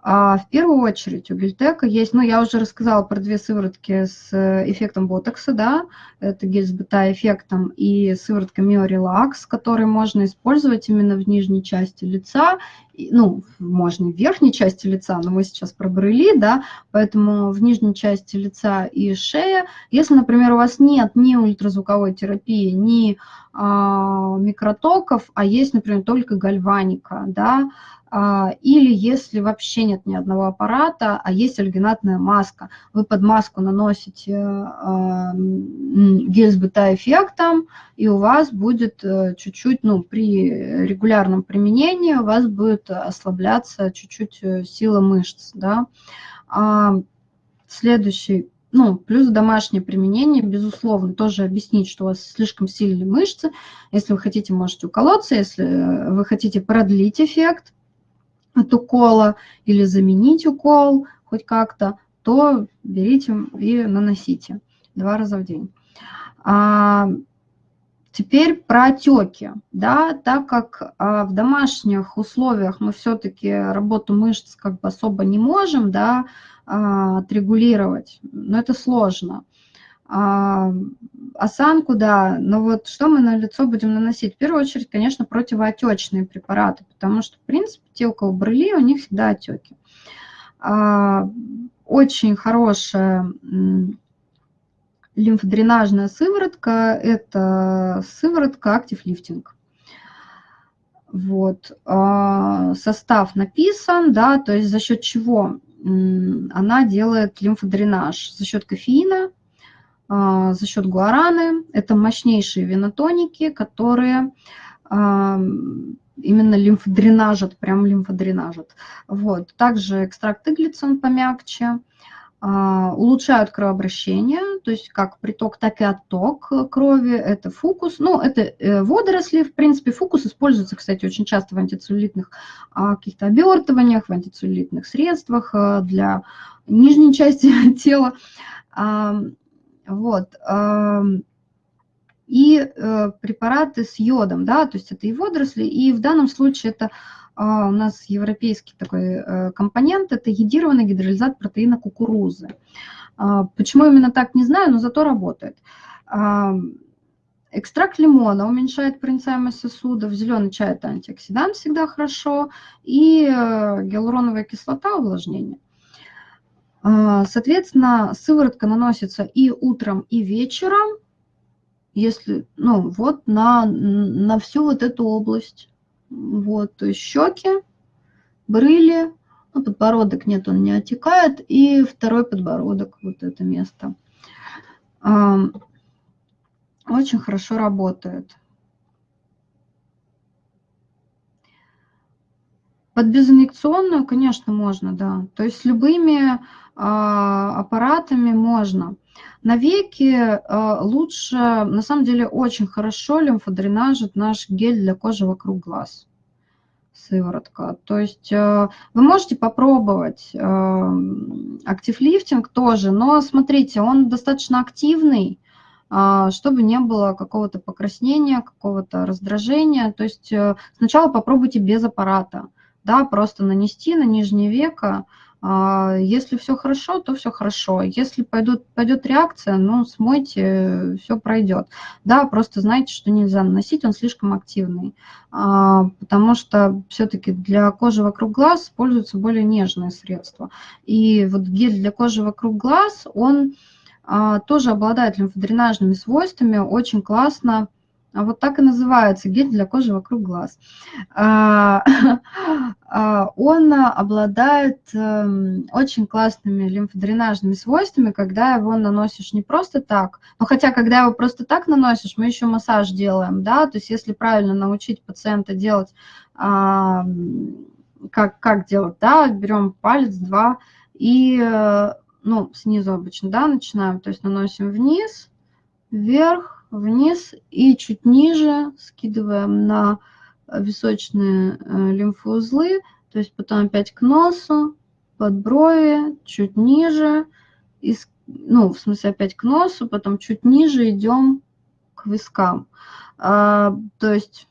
А в первую очередь у Гельтека есть, ну, я уже рассказала про две сыворотки с э, эффектом ботокса, да, это гель с бета-эффектом и сыворотка Миорелакс, который можно использовать именно в нижней части лица, ну, можно в верхней части лица, но мы сейчас про брыли, да, поэтому в нижней части лица и шея. Если, например, у вас нет ни ультразвуковой терапии, ни а, микротоков, а есть, например, только гальваника, да, или если вообще нет ни одного аппарата, а есть альгинатная маска, вы под маску наносите а, гель с бета-эффектом, и у вас будет э, чуть-чуть, ну, при регулярном применении у вас будет ослабляться чуть-чуть э, сила мышц, да. А, следующий ну, плюс домашнее применение, безусловно, тоже объяснить, что у вас слишком сильные мышцы. Если вы хотите, можете уколоться. Если вы хотите продлить эффект, от укола или заменить укол хоть как-то, то берите и наносите два раза в день. А, теперь про отеки. Да, так как а, в домашних условиях мы все-таки работу мышц как бы особо не можем да, а, отрегулировать, но это сложно. А, осанку, да, но вот что мы на лицо будем наносить? В первую очередь, конечно, противоотечные препараты, потому что, в принципе, те, у кого брыли, у них всегда отеки. А, очень хорошая лимфодренажная сыворотка – это сыворотка Active Lifting. Вот. А, состав написан, да, то есть за счет чего она делает лимфодренаж? За счет кофеина, за счет гуараны. Это мощнейшие венотоники, которые а, именно лимфодренажат, прям лимфодренажат. Вот. Также экстракт иглицин помягче, а, улучшают кровообращение, то есть как приток, так и отток крови, это фукус. Ну, это э, водоросли, в принципе, фукус используется, кстати, очень часто в антицеллюлитных каких-то обертываниях, в антицеллюлитных средствах для нижней части [laughs] тела. Вот. И э, препараты с йодом, да, то есть это и водоросли, и в данном случае это а, у нас европейский такой э, компонент, это едированный гидролизат протеина кукурузы. А, почему именно так, не знаю, но зато работает. Экстракт лимона уменьшает проницаемость сосудов, зеленый чай – это антиоксидант, всегда хорошо, и э, гиалуроновая кислота – увлажнение. А, соответственно, сыворотка наносится и утром, и вечером, если, ну, вот на, на всю вот эту область. Вот, то есть щеки, брыли, ну, подбородок нет, он не отекает, и второй подбородок, вот это место. Очень хорошо работает. Под безинъекционную, конечно, можно, да. То есть с любыми а, аппаратами можно. На веки а, лучше, на самом деле, очень хорошо лимфодренажит наш гель для кожи вокруг глаз сыворотка. То есть э, вы можете попробовать актив лифтинг тоже, но смотрите, он достаточно активный, а, чтобы не было какого-то покраснения, какого-то раздражения. То есть э, сначала попробуйте без аппарата, да, просто нанести на нижнее веко. А, если все хорошо, то все хорошо. Если пойдет, пойдет реакция, ну, смойте, все пройдет. Да, просто знайте, что нельзя наносить, он слишком активный. А, потому что все-таки для кожи вокруг глаз используются более нежные средства. И вот гель для кожи вокруг глаз, он а, тоже обладает лимфодренажными свойствами, очень классно. А вот так и называется гель для кожи вокруг глаз. [laughs] А, он обладает эм, очень классными лимфодренажными свойствами, когда его наносишь не просто так, но хотя когда его просто так наносишь, мы еще массаж делаем, да, то есть если правильно научить пациента делать, как, как делать, да, берем палец, два, и э, ну, снизу обычно, да, начинаем, то есть наносим вниз, вверх, вниз и чуть ниже скидываем на височные э, лимфоузлы, то есть потом опять к носу, под брови, чуть ниже, и, ну, в смысле опять к носу, потом чуть ниже идем к вискам. А, то есть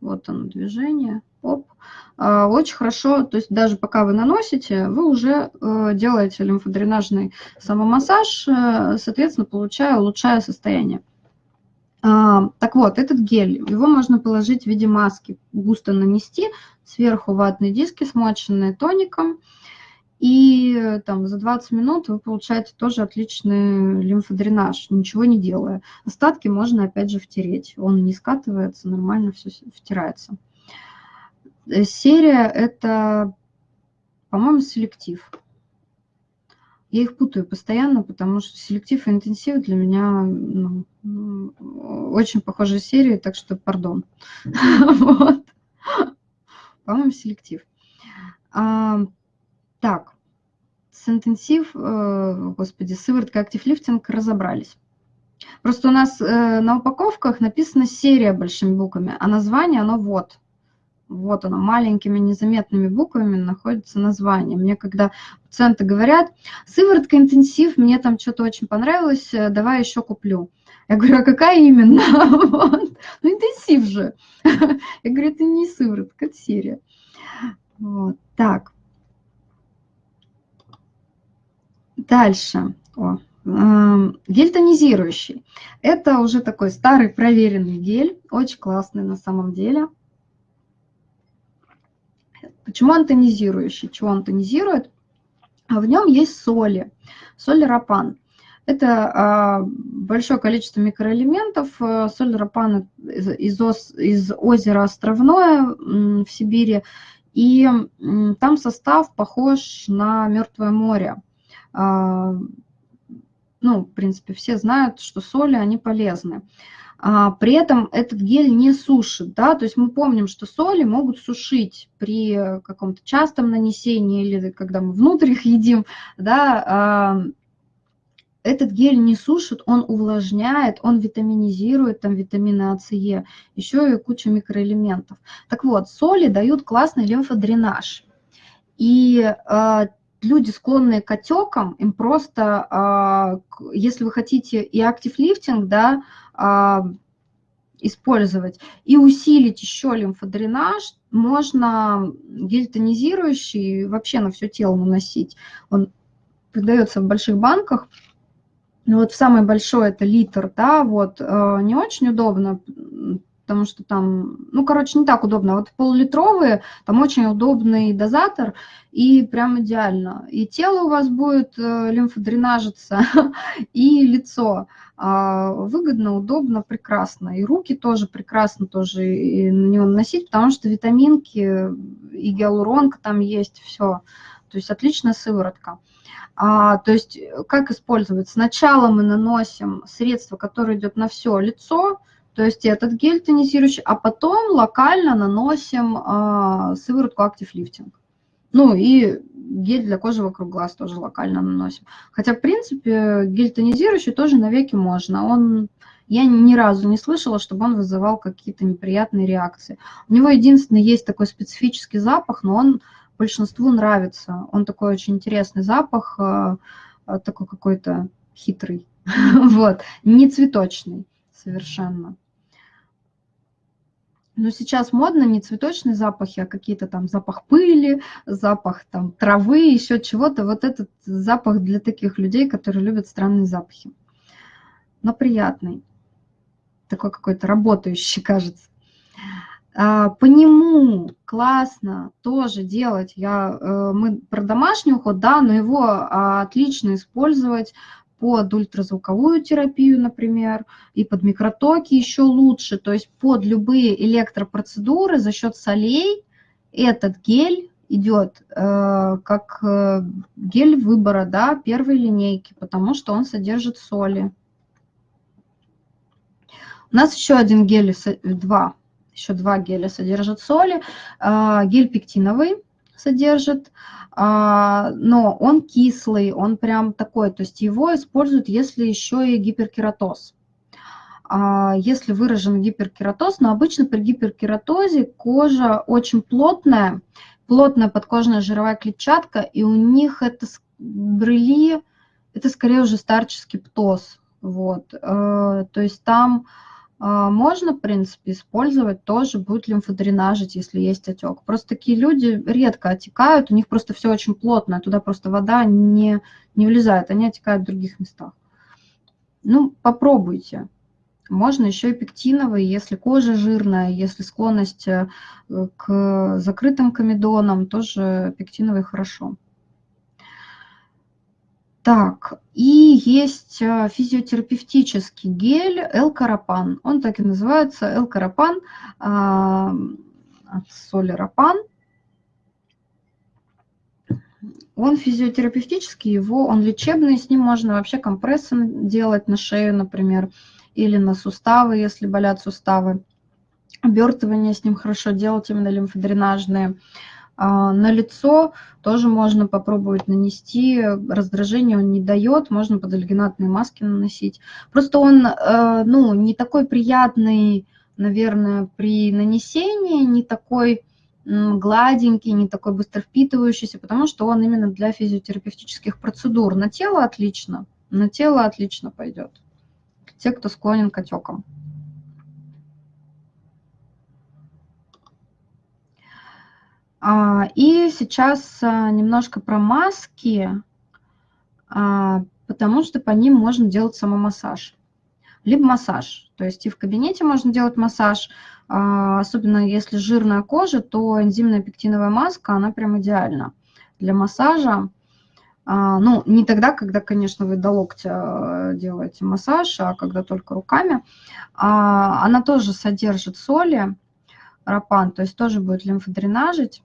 вот оно движение, оп, а, очень хорошо, то есть даже пока вы наносите, вы уже э, делаете лимфодренажный самомассаж, э, соответственно, получая, улучшая состояние. А, так вот, этот гель, его можно положить в виде маски, густо нанести, сверху ватные диски, смоченные тоником, и там за 20 минут вы получаете тоже отличный лимфодренаж, ничего не делая. Остатки можно опять же втереть, он не скатывается, нормально все втирается. Э, серия – это, по-моему, селектив. Я их путаю постоянно, потому что селектив и интенсив для меня ну, очень похожие серии, так что пардон. [laughs] По-моему, селектив. А, так, с интенсив, э, господи, сыворотка актив лифтинг разобрались. Просто у нас э, на упаковках написана серия большими буквами, а название оно вот – вот оно, маленькими незаметными буквами находится название. Мне когда пациенты говорят, сыворотка интенсив, мне там что-то очень понравилось, э, давай еще куплю. Я говорю, а какая именно? [laughs] Вот. Ну, интенсив же. [laughs] Я говорю, это не сыворотка, это серия. Вот. Так. Дальше. О, эм, Гель тонизирующий. Это уже такой старый проверенный гель, очень классный на самом деле. Почему он тонизирующий? Чего он тонизирует? А в нем есть соли, соль рапан. Это а, большое количество микроэлементов. Э, соль рапан из, из, озера Островное в Сибири. И там состав похож на Мертвое море. А, ну, в принципе, все знают, что соли, они полезны. А, при этом этот гель не сушит, да, то есть мы помним, что соли могут сушить при каком-то частом нанесении или когда мы внутрь их едим, да, а, этот гель не сушит, он увлажняет, он витаминизирует, там витамины А, С, Е, еще и куча микроэлементов. Так вот, соли дают классный лимфодренаж. И э, люди, склонные к отекам, им просто, э, если вы хотите и актив лифтинг, да, а, использовать. И усилить еще лимфодренаж можно гель тонизирующий вообще на все тело наносить. Он продается в больших банках. Ну вот в самой большой это литр, да, вот, э, не очень удобно, потому что там, ну, короче, не так удобно. Вот полулитровые, там очень удобный дозатор, и прям идеально. И тело у вас будет э, лимфодренажиться, [laughs] и лицо. А, выгодно, удобно, прекрасно. И руки тоже прекрасно тоже на него наносить, потому что витаминки и гиалуронка там есть, все. То есть отличная сыворотка. А, то есть как использовать? Сначала мы наносим средство, которое идет на все лицо, то есть этот гель тонизирующий, а потом локально наносим э, сыворотку Active Lifting. Ну и гель для кожи вокруг глаз тоже локально наносим. Хотя, в принципе, гель тонизирующий тоже на веки можно. Он, я ни разу не слышала, чтобы он вызывал какие-то неприятные реакции. У него единственное есть такой специфический запах, но он большинству нравится. Он такой очень интересный запах, э, э, такой какой-то хитрый, [laughs] вот, не цветочный совершенно. Но сейчас модно не цветочные запахи, а какие-то там запах пыли, запах там травы, еще чего-то. Вот этот запах для таких людей, которые любят странные запахи. Но приятный. Такой какой-то работающий, [laughs] кажется. А, по нему классно тоже делать. Я, э, мы про домашний уход, да, но его отлично использовать под ультразвуковую терапию, например, и под микротоки еще лучше. То есть под любые электропроцедуры за счет солей этот гель идет э, как э, гель выбора да, первой линейки, потому что он содержит соли. У нас еще один гель, два, еще два геля содержат соли. Э, гель пектиновый содержит а, но он кислый, он прям такой, то есть его используют, если еще и гиперкератоз. А, если выражен гиперкератоз, но обычно при гиперкератозе кожа очень плотная, плотная подкожная жировая клетчатка, и у них это брыли, это скорее уже старческий птоз. Вот. Э, то есть там можно, в принципе, использовать тоже, будет лимфодренажить, если есть отек. Просто такие люди редко отекают, у них просто все очень плотно, туда просто вода не, не влезает, они отекают в других местах. Ну, попробуйте. Можно еще и пектиновый, если кожа жирная, если склонность э, к закрытым комедонам, тоже пектиновый хорошо. Так, и есть э, физиотерапевтический гель L-карапан. Он так и называется L-карапан а, от солерапан. Он физиотерапевтический, его, он лечебный, с ним можно вообще компрессы делать на шею, например, или на суставы, если болят суставы. Обертывание с ним хорошо делать, именно лимфодренажные. А, на лицо тоже можно попробовать нанести. Раздражение он не дает, можно под альгинатные маски наносить. Просто он э, ну, не такой приятный, наверное, при нанесении, не такой гладенький, не такой быстро впитывающийся, потому что он именно для физиотерапевтических процедур. На тело отлично, на тело отлично пойдет. Те, кто склонен к отекам. И сейчас а, немножко про маски, а, потому что по ним можно делать самомассаж. Либо массаж, то есть и в кабинете можно делать массаж, особенно если жирная кожа, то энзимная пектиновая маска, она прям идеальна для массажа. Ну, не тогда, когда, конечно, вы до локтя делаете массаж, а когда только руками. Она тоже содержит соли, рапан, то есть тоже будет лимфодренажить.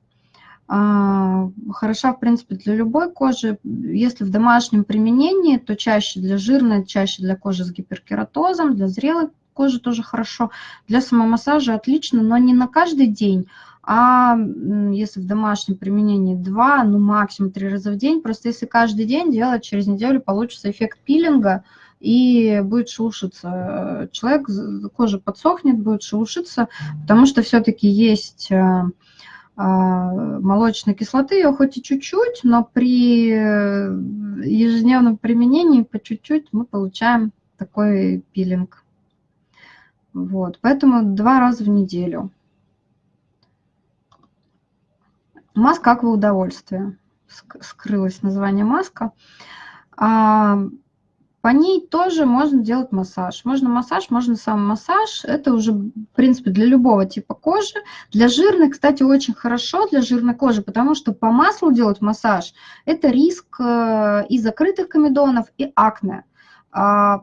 А, хороша, в принципе, для любой кожи. Если в домашнем применении, то чаще для жирной, чаще для кожи с гиперкератозом, для зрелой кожи тоже хорошо. Для самомассажа отлично, но не на каждый день, а если в домашнем применении два, ну максимум три раза в день. Просто если каждый день делать, через неделю получится эффект пилинга, и будет шелушиться. Человек, кожа подсохнет, будет шелушиться, потому что все-таки есть э, молочной кислоты, ее хоть и чуть-чуть, но при э, ежедневном применении по чуть-чуть мы получаем такой пилинг. Вот, поэтому два раза в неделю. Маска аква удовольствие. Скрылось название маска. По ней тоже можно делать массаж. Можно массаж, можно сам массаж. Это уже, в принципе, для любого типа кожи. Для жирной, кстати, очень хорошо для жирной кожи, потому что по маслу делать массаж – это риск э, и закрытых комедонов, и акне. А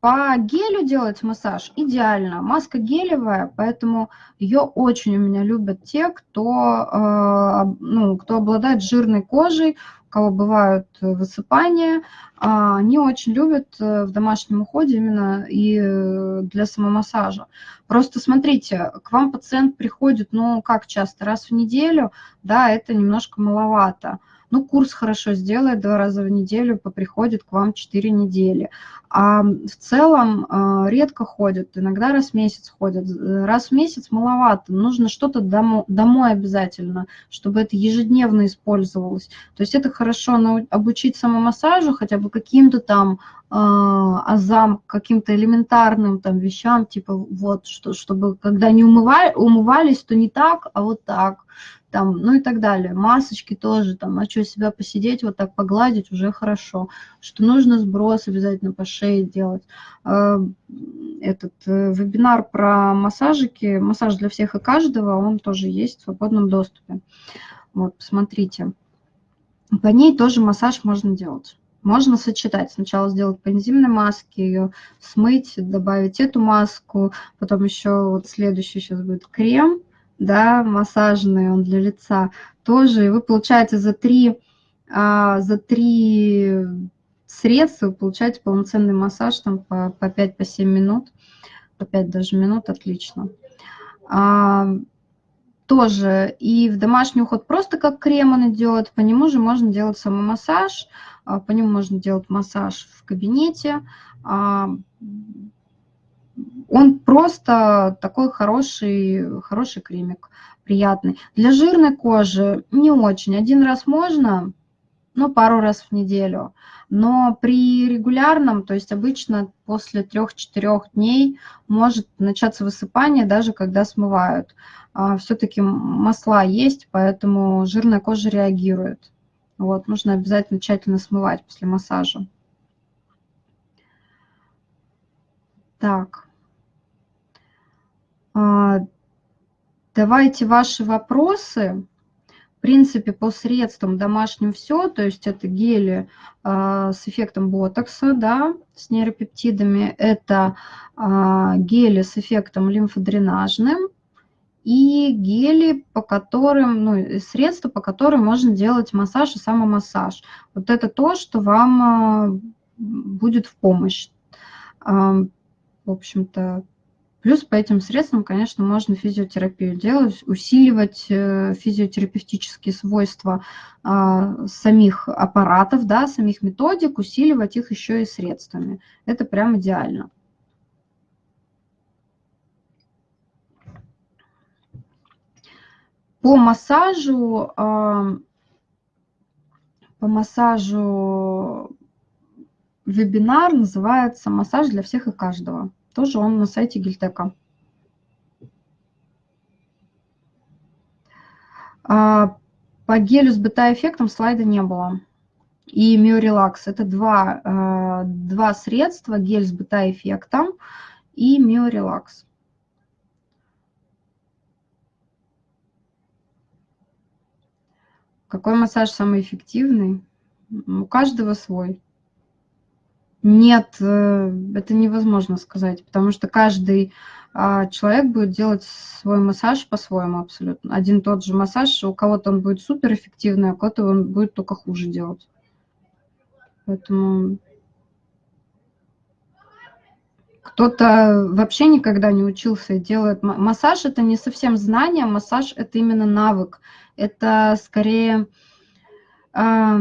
по гелю делать массаж идеально. Маска гелевая, поэтому ее очень у меня любят те, кто, э, ну, кто обладает жирной кожей, кого бывают высыпания, а, они очень любят э, в домашнем уходе именно и э, для самомассажа. Просто смотрите, к вам пациент приходит, ну, как часто, раз в неделю, да, это немножко маловато ну, курс хорошо сделает два раза в неделю, поприходит к вам 4 недели. А в целом а, редко ходят, иногда раз в месяц ходят. Раз в месяц маловато, нужно что-то домой, домой обязательно, чтобы это ежедневно использовалось. То есть это хорошо обучить самомассажу, хотя бы каким-то там а, азам, каким-то элементарным там вещам, типа вот, что, чтобы когда не умывали, умывались, то не так, а вот так там, ну и так далее. Масочки тоже, там, а что, себя посидеть, вот так погладить, уже хорошо. Что нужно сброс обязательно по шее делать. А, этот э, вебинар про массажики, массаж для всех и каждого, он тоже есть в свободном доступе. Вот, посмотрите. По ней тоже массаж можно делать. Можно сочетать. Сначала сделать по энзимной маске, ее смыть, добавить эту маску, потом еще вот следующий сейчас будет крем, да, массажный, он для лица тоже. И вы получаете за три, а, за три средства, вы получаете полноценный массаж там по, по 5-7 по минут, по 5 даже минут, отлично. А, тоже. И в домашний уход просто как крем он идет, по нему же можно делать самомассаж, а, по нему можно делать массаж в кабинете, а, он просто такой хороший, хороший кремик, приятный. Для жирной кожи не очень. Один раз можно, ну, пару раз в неделю. Но при регулярном, то есть обычно после 3-4 дней может начаться высыпание, даже когда смывают. А, Все-таки масла есть, поэтому жирная кожа реагирует. Вот, нужно обязательно тщательно смывать после массажа. Так. А, давайте ваши вопросы. В принципе, по средствам домашним все, то есть это гели а, с эффектом ботокса, да, с нейропептидами, это а, гели с эффектом лимфодренажным, и гели, по которым, ну, средства, по которым можно делать массаж и самомассаж. Вот это то, что вам будет в помощь. В общем-то, Плюс по этим средствам, конечно, можно физиотерапию делать, усиливать э, физиотерапевтические свойства а, самих аппаратов, да, самих методик, усиливать их еще и средствами. Это прям идеально. По массажу, а, по массажу вебинар называется «Массаж для всех и каждого». Тоже он на сайте Гильтека. А, по гелю с бета-эффектом слайда не было. И миорелакс. Это два, а, два средства, гель с бета-эффектом и миорелакс. Какой массаж самый эффективный? У каждого свой. Нет, э, это невозможно сказать, потому что каждый а, человек будет делать свой массаж по-своему абсолютно. Один тот же массаж, у кого-то он будет суперэффективный, а у кого-то он будет только хуже делать. Поэтому кто-то вообще никогда не учился и делает массаж это не совсем знание, массаж это именно навык. Это скорее а,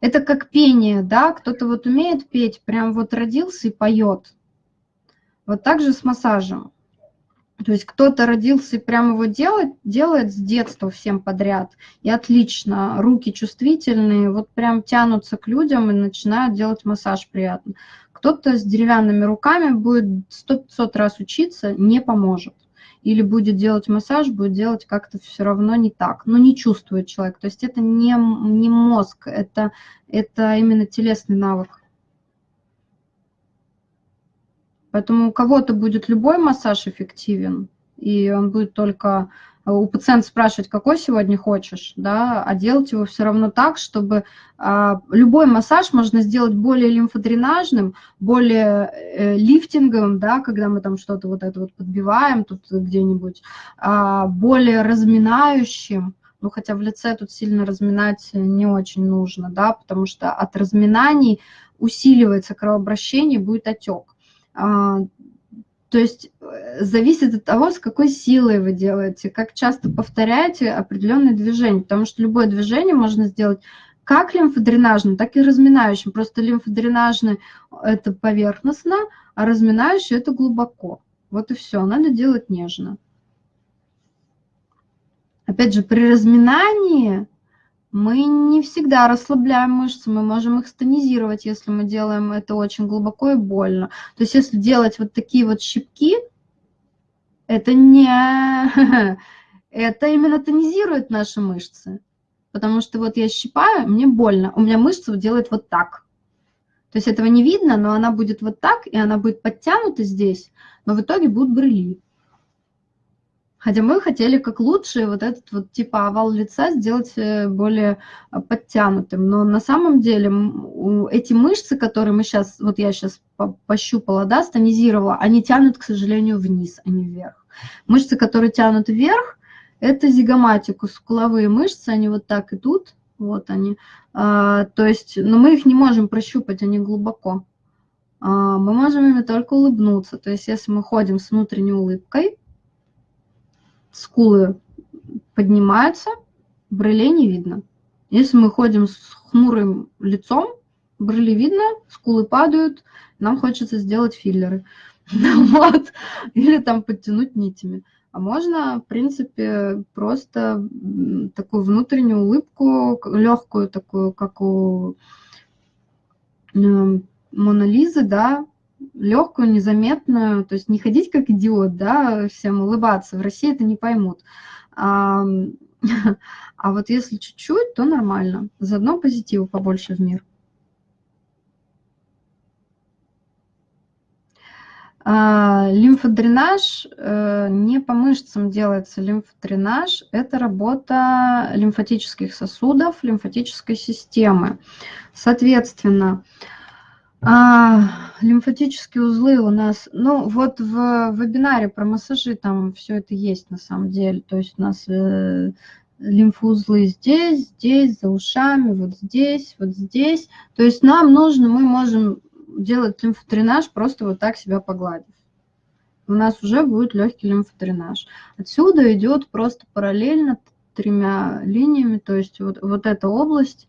это как пение, да, кто-то вот умеет петь, прям вот родился и поет. Вот так же с массажем. То есть кто-то родился и прям его делает, делает с детства всем подряд. И отлично, руки чувствительные, вот прям тянутся к людям и начинают делать массаж приятно. Кто-то с деревянными руками будет 100-500 раз учиться, не поможет или будет делать массаж, будет делать как-то все равно не так, но не чувствует человек. То есть это не, не мозг, это, это именно телесный навык. Поэтому у кого-то будет любой массаж эффективен, и он будет только у пациента спрашивать, какой сегодня хочешь, да, а делать его все равно так, чтобы а, любой массаж можно сделать более лимфодренажным, более э, лифтинговым, да, когда мы там что-то вот это вот подбиваем тут где-нибудь, а, более разминающим, Ну, хотя в лице тут сильно разминать не очень нужно, да, потому что от разминаний усиливается кровообращение, будет отек. То есть э, зависит от того, с какой силой вы делаете, как часто повторяете определенные движения, потому что любое движение можно сделать как лимфодренажным, так и разминающим. Просто лимфодренажный – это поверхностно, а разминающий – это глубоко. Вот и все, надо делать нежно. Опять же, при разминании мы не всегда расслабляем мышцы, мы можем их стонизировать, если мы делаем это очень глубоко и больно. То есть если делать вот такие вот щипки, это не... [laughs] Это именно тонизирует наши мышцы. Потому что вот я щипаю, мне больно, у меня мышца делает вот так. То есть этого не видно, но она будет вот так, и она будет подтянута здесь, но в итоге будут брыли. Хотя мы хотели как лучше вот этот вот типа овал лица сделать э, более э, подтянутым. Но на самом деле эти мышцы, которые мы сейчас, вот я сейчас пощупала, да, стонизировала, они тянут, к сожалению, вниз, а не вверх. Мышцы, которые тянут вверх, это зигоматикус, скуловые мышцы, они вот так идут, вот они. А, то есть, но мы их не можем прощупать, они глубоко. А, мы можем ими только улыбнуться. То есть, если мы ходим с внутренней улыбкой, скулы поднимаются, брылей не видно. Если мы ходим с хмурым лицом, брыли видно, скулы падают, нам хочется сделать филлеры. [laughs] Вот. Или там подтянуть нитями. А можно, в принципе, просто такую внутреннюю улыбку, легкую такую, как у эм, Монолизы, да, легкую, незаметную, то есть не ходить как идиот, да, всем улыбаться, в России это не поймут. А, [laughs] а вот если чуть-чуть, то нормально. Заодно позитива побольше в мир. А, лимфодренаж, э, не по мышцам делается лимфодренаж, это работа лимфатических сосудов, лимфатической системы. Соответственно, а, лимфатические узлы у нас, ну вот в вебинаре про массажи там все это есть на самом деле. То есть у нас э, лимфоузлы здесь, здесь, за ушами, вот здесь, вот здесь. То есть нам нужно, мы можем делать лимфодренаж просто вот так себя погладив. У нас уже будет легкий лимфодренаж. Отсюда идет просто параллельно тремя линиями, то есть вот, вот эта область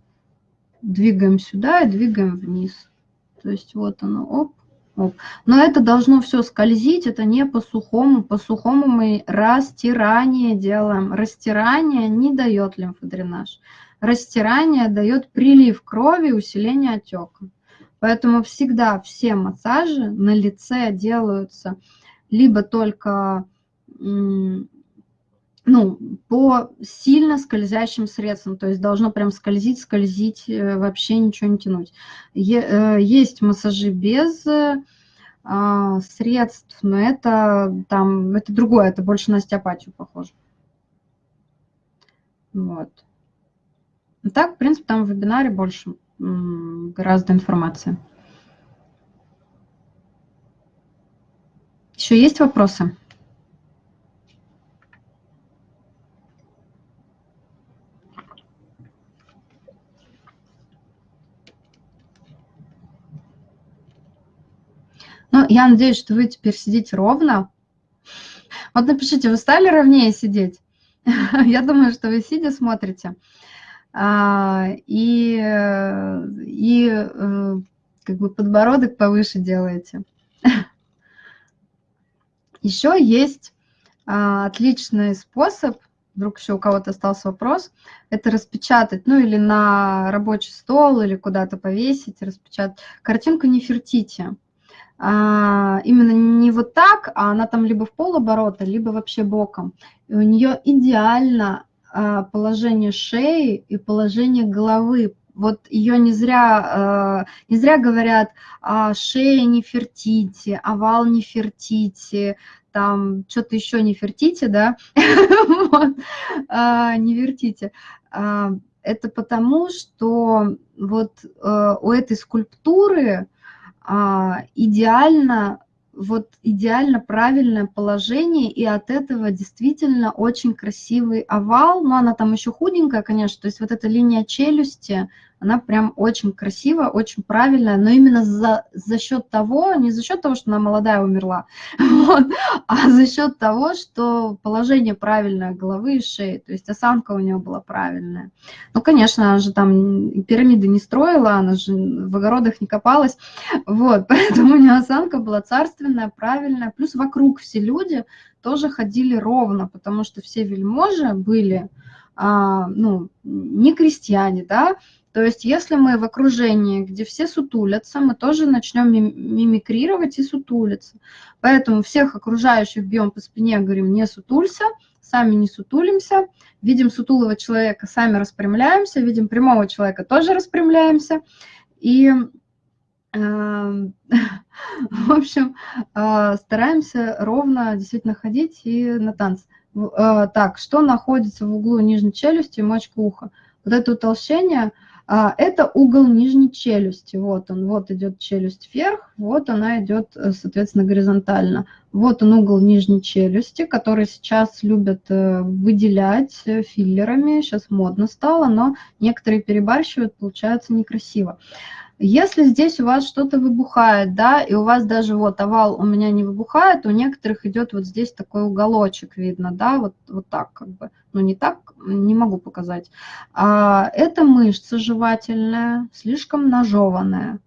двигаем сюда и двигаем вниз. То есть вот оно, оп, оп. Но это должно все скользить, это не по сухому. По сухому мы растирание делаем. Растирание не дает лимфодренаж. Растирание дает прилив крови, усиление отека. Поэтому всегда все массажи на лице делаются либо только ну, по сильно скользящим средствам, то есть должно прям скользить, скользить, э, вообще ничего не тянуть. Э, есть массажи без э, а, средств, но это там, это другое, это больше на остеопатию похоже. Вот. Так, в принципе, там в вебинаре больше гораздо информации. Еще есть вопросы? Ну, я надеюсь, что вы теперь сидите ровно. Вот напишите, вы стали ровнее сидеть? [laughs] Я думаю, что вы сидя смотрите. А, и, и э, как бы подбородок повыше делаете. [laughs] Еще есть а, отличный способ, вдруг еще у кого-то остался вопрос, это распечатать, ну или на рабочий стол, или куда-то повесить, распечатать картинку Нефертити а, именно не вот так, а она там либо в полоборота, либо вообще боком. И у нее идеально а, положение шеи и положение головы. Вот ее не зря, а, не зря говорят, а, шея не фертите, овал не фертите, там что-то еще не фертите, да, [laughs] а, не вертите. А, это потому, что вот а, у этой скульптуры идеально вот идеально правильное положение, и от этого действительно очень красивый овал. Но она там еще худенькая, конечно, то есть вот эта линия челюсти, она прям очень красивая, очень правильная, но именно за, за счет того, не за счет того, что она молодая умерла, [laughs] вот, а за счет того, что положение правильное головы и шеи, то есть осанка у нее была правильная. Ну, конечно, она же там пирамиды не строила, она же в огородах не копалась, вот, [laughs] поэтому у нее осанка была царственная, правильная, плюс вокруг все люди тоже ходили ровно, потому что все вельможи были, а, ну, не крестьяне, да, то есть если мы в окружении, где все сутулятся, мы тоже начнем мимикрировать и сутулиться. Поэтому всех окружающих бьем по спине, говорим, не сутулься, сами не сутулимся. Видим сутулого человека, сами распрямляемся. Видим прямого человека, тоже распрямляемся. И, э, [laughs] в общем, э, стараемся ровно действительно ходить и на танцы. Э, так, что находится в углу нижней челюсти и мочка уха? Вот это утолщение – это угол нижней челюсти. Вот он, вот идет челюсть вверх, вот она идет, э, соответственно, горизонтально. Вот он угол нижней челюсти, который сейчас любят э, выделять э, филлерами. Сейчас модно стало, но некоторые перебарщивают, получается некрасиво. Если здесь у вас что-то выбухает, да, и у вас даже вот овал у меня не выбухает, у некоторых идет вот здесь такой уголочек видно, да, вот, вот так как бы, ну не так, не могу показать. А, это мышца жевательная, слишком нажеванная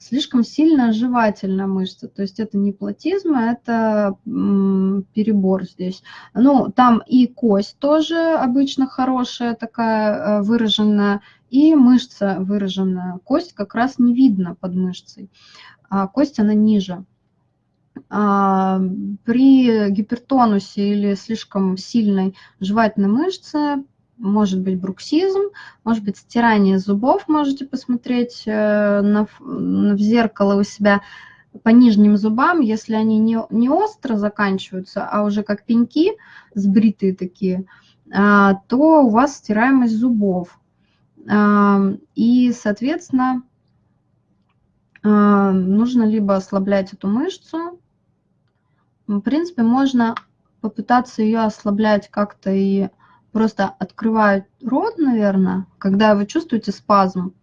слишком сильная жевательная мышца. То есть это не платизм, а это перебор здесь. Ну, там и кость тоже обычно хорошая, такая э, выраженная, и мышца выраженная. Кость как раз не видно под мышцей, а кость она ниже. А, при гипертонусе или слишком сильной жевательной мышце может быть бруксизм, может быть стирание зубов, можете посмотреть э, на, в зеркало у себя по нижним зубам, если они не, не остро заканчиваются, а уже как пеньки, сбритые такие, а, то у вас стираемость зубов. И, соответственно, нужно либо ослаблять эту мышцу, в принципе, можно попытаться ее ослаблять как-то и просто открывать рот, наверное, когда вы чувствуете спазм.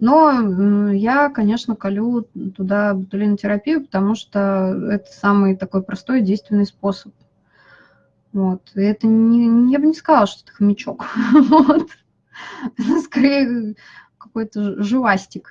Но я, конечно, колю туда ботулинотерапию, потому что это самый такой простой действенный способ. Вот. И это не, я бы не сказала, что это хомячок. [laughs] Вот. [laughs] Скорее какой-то живастик.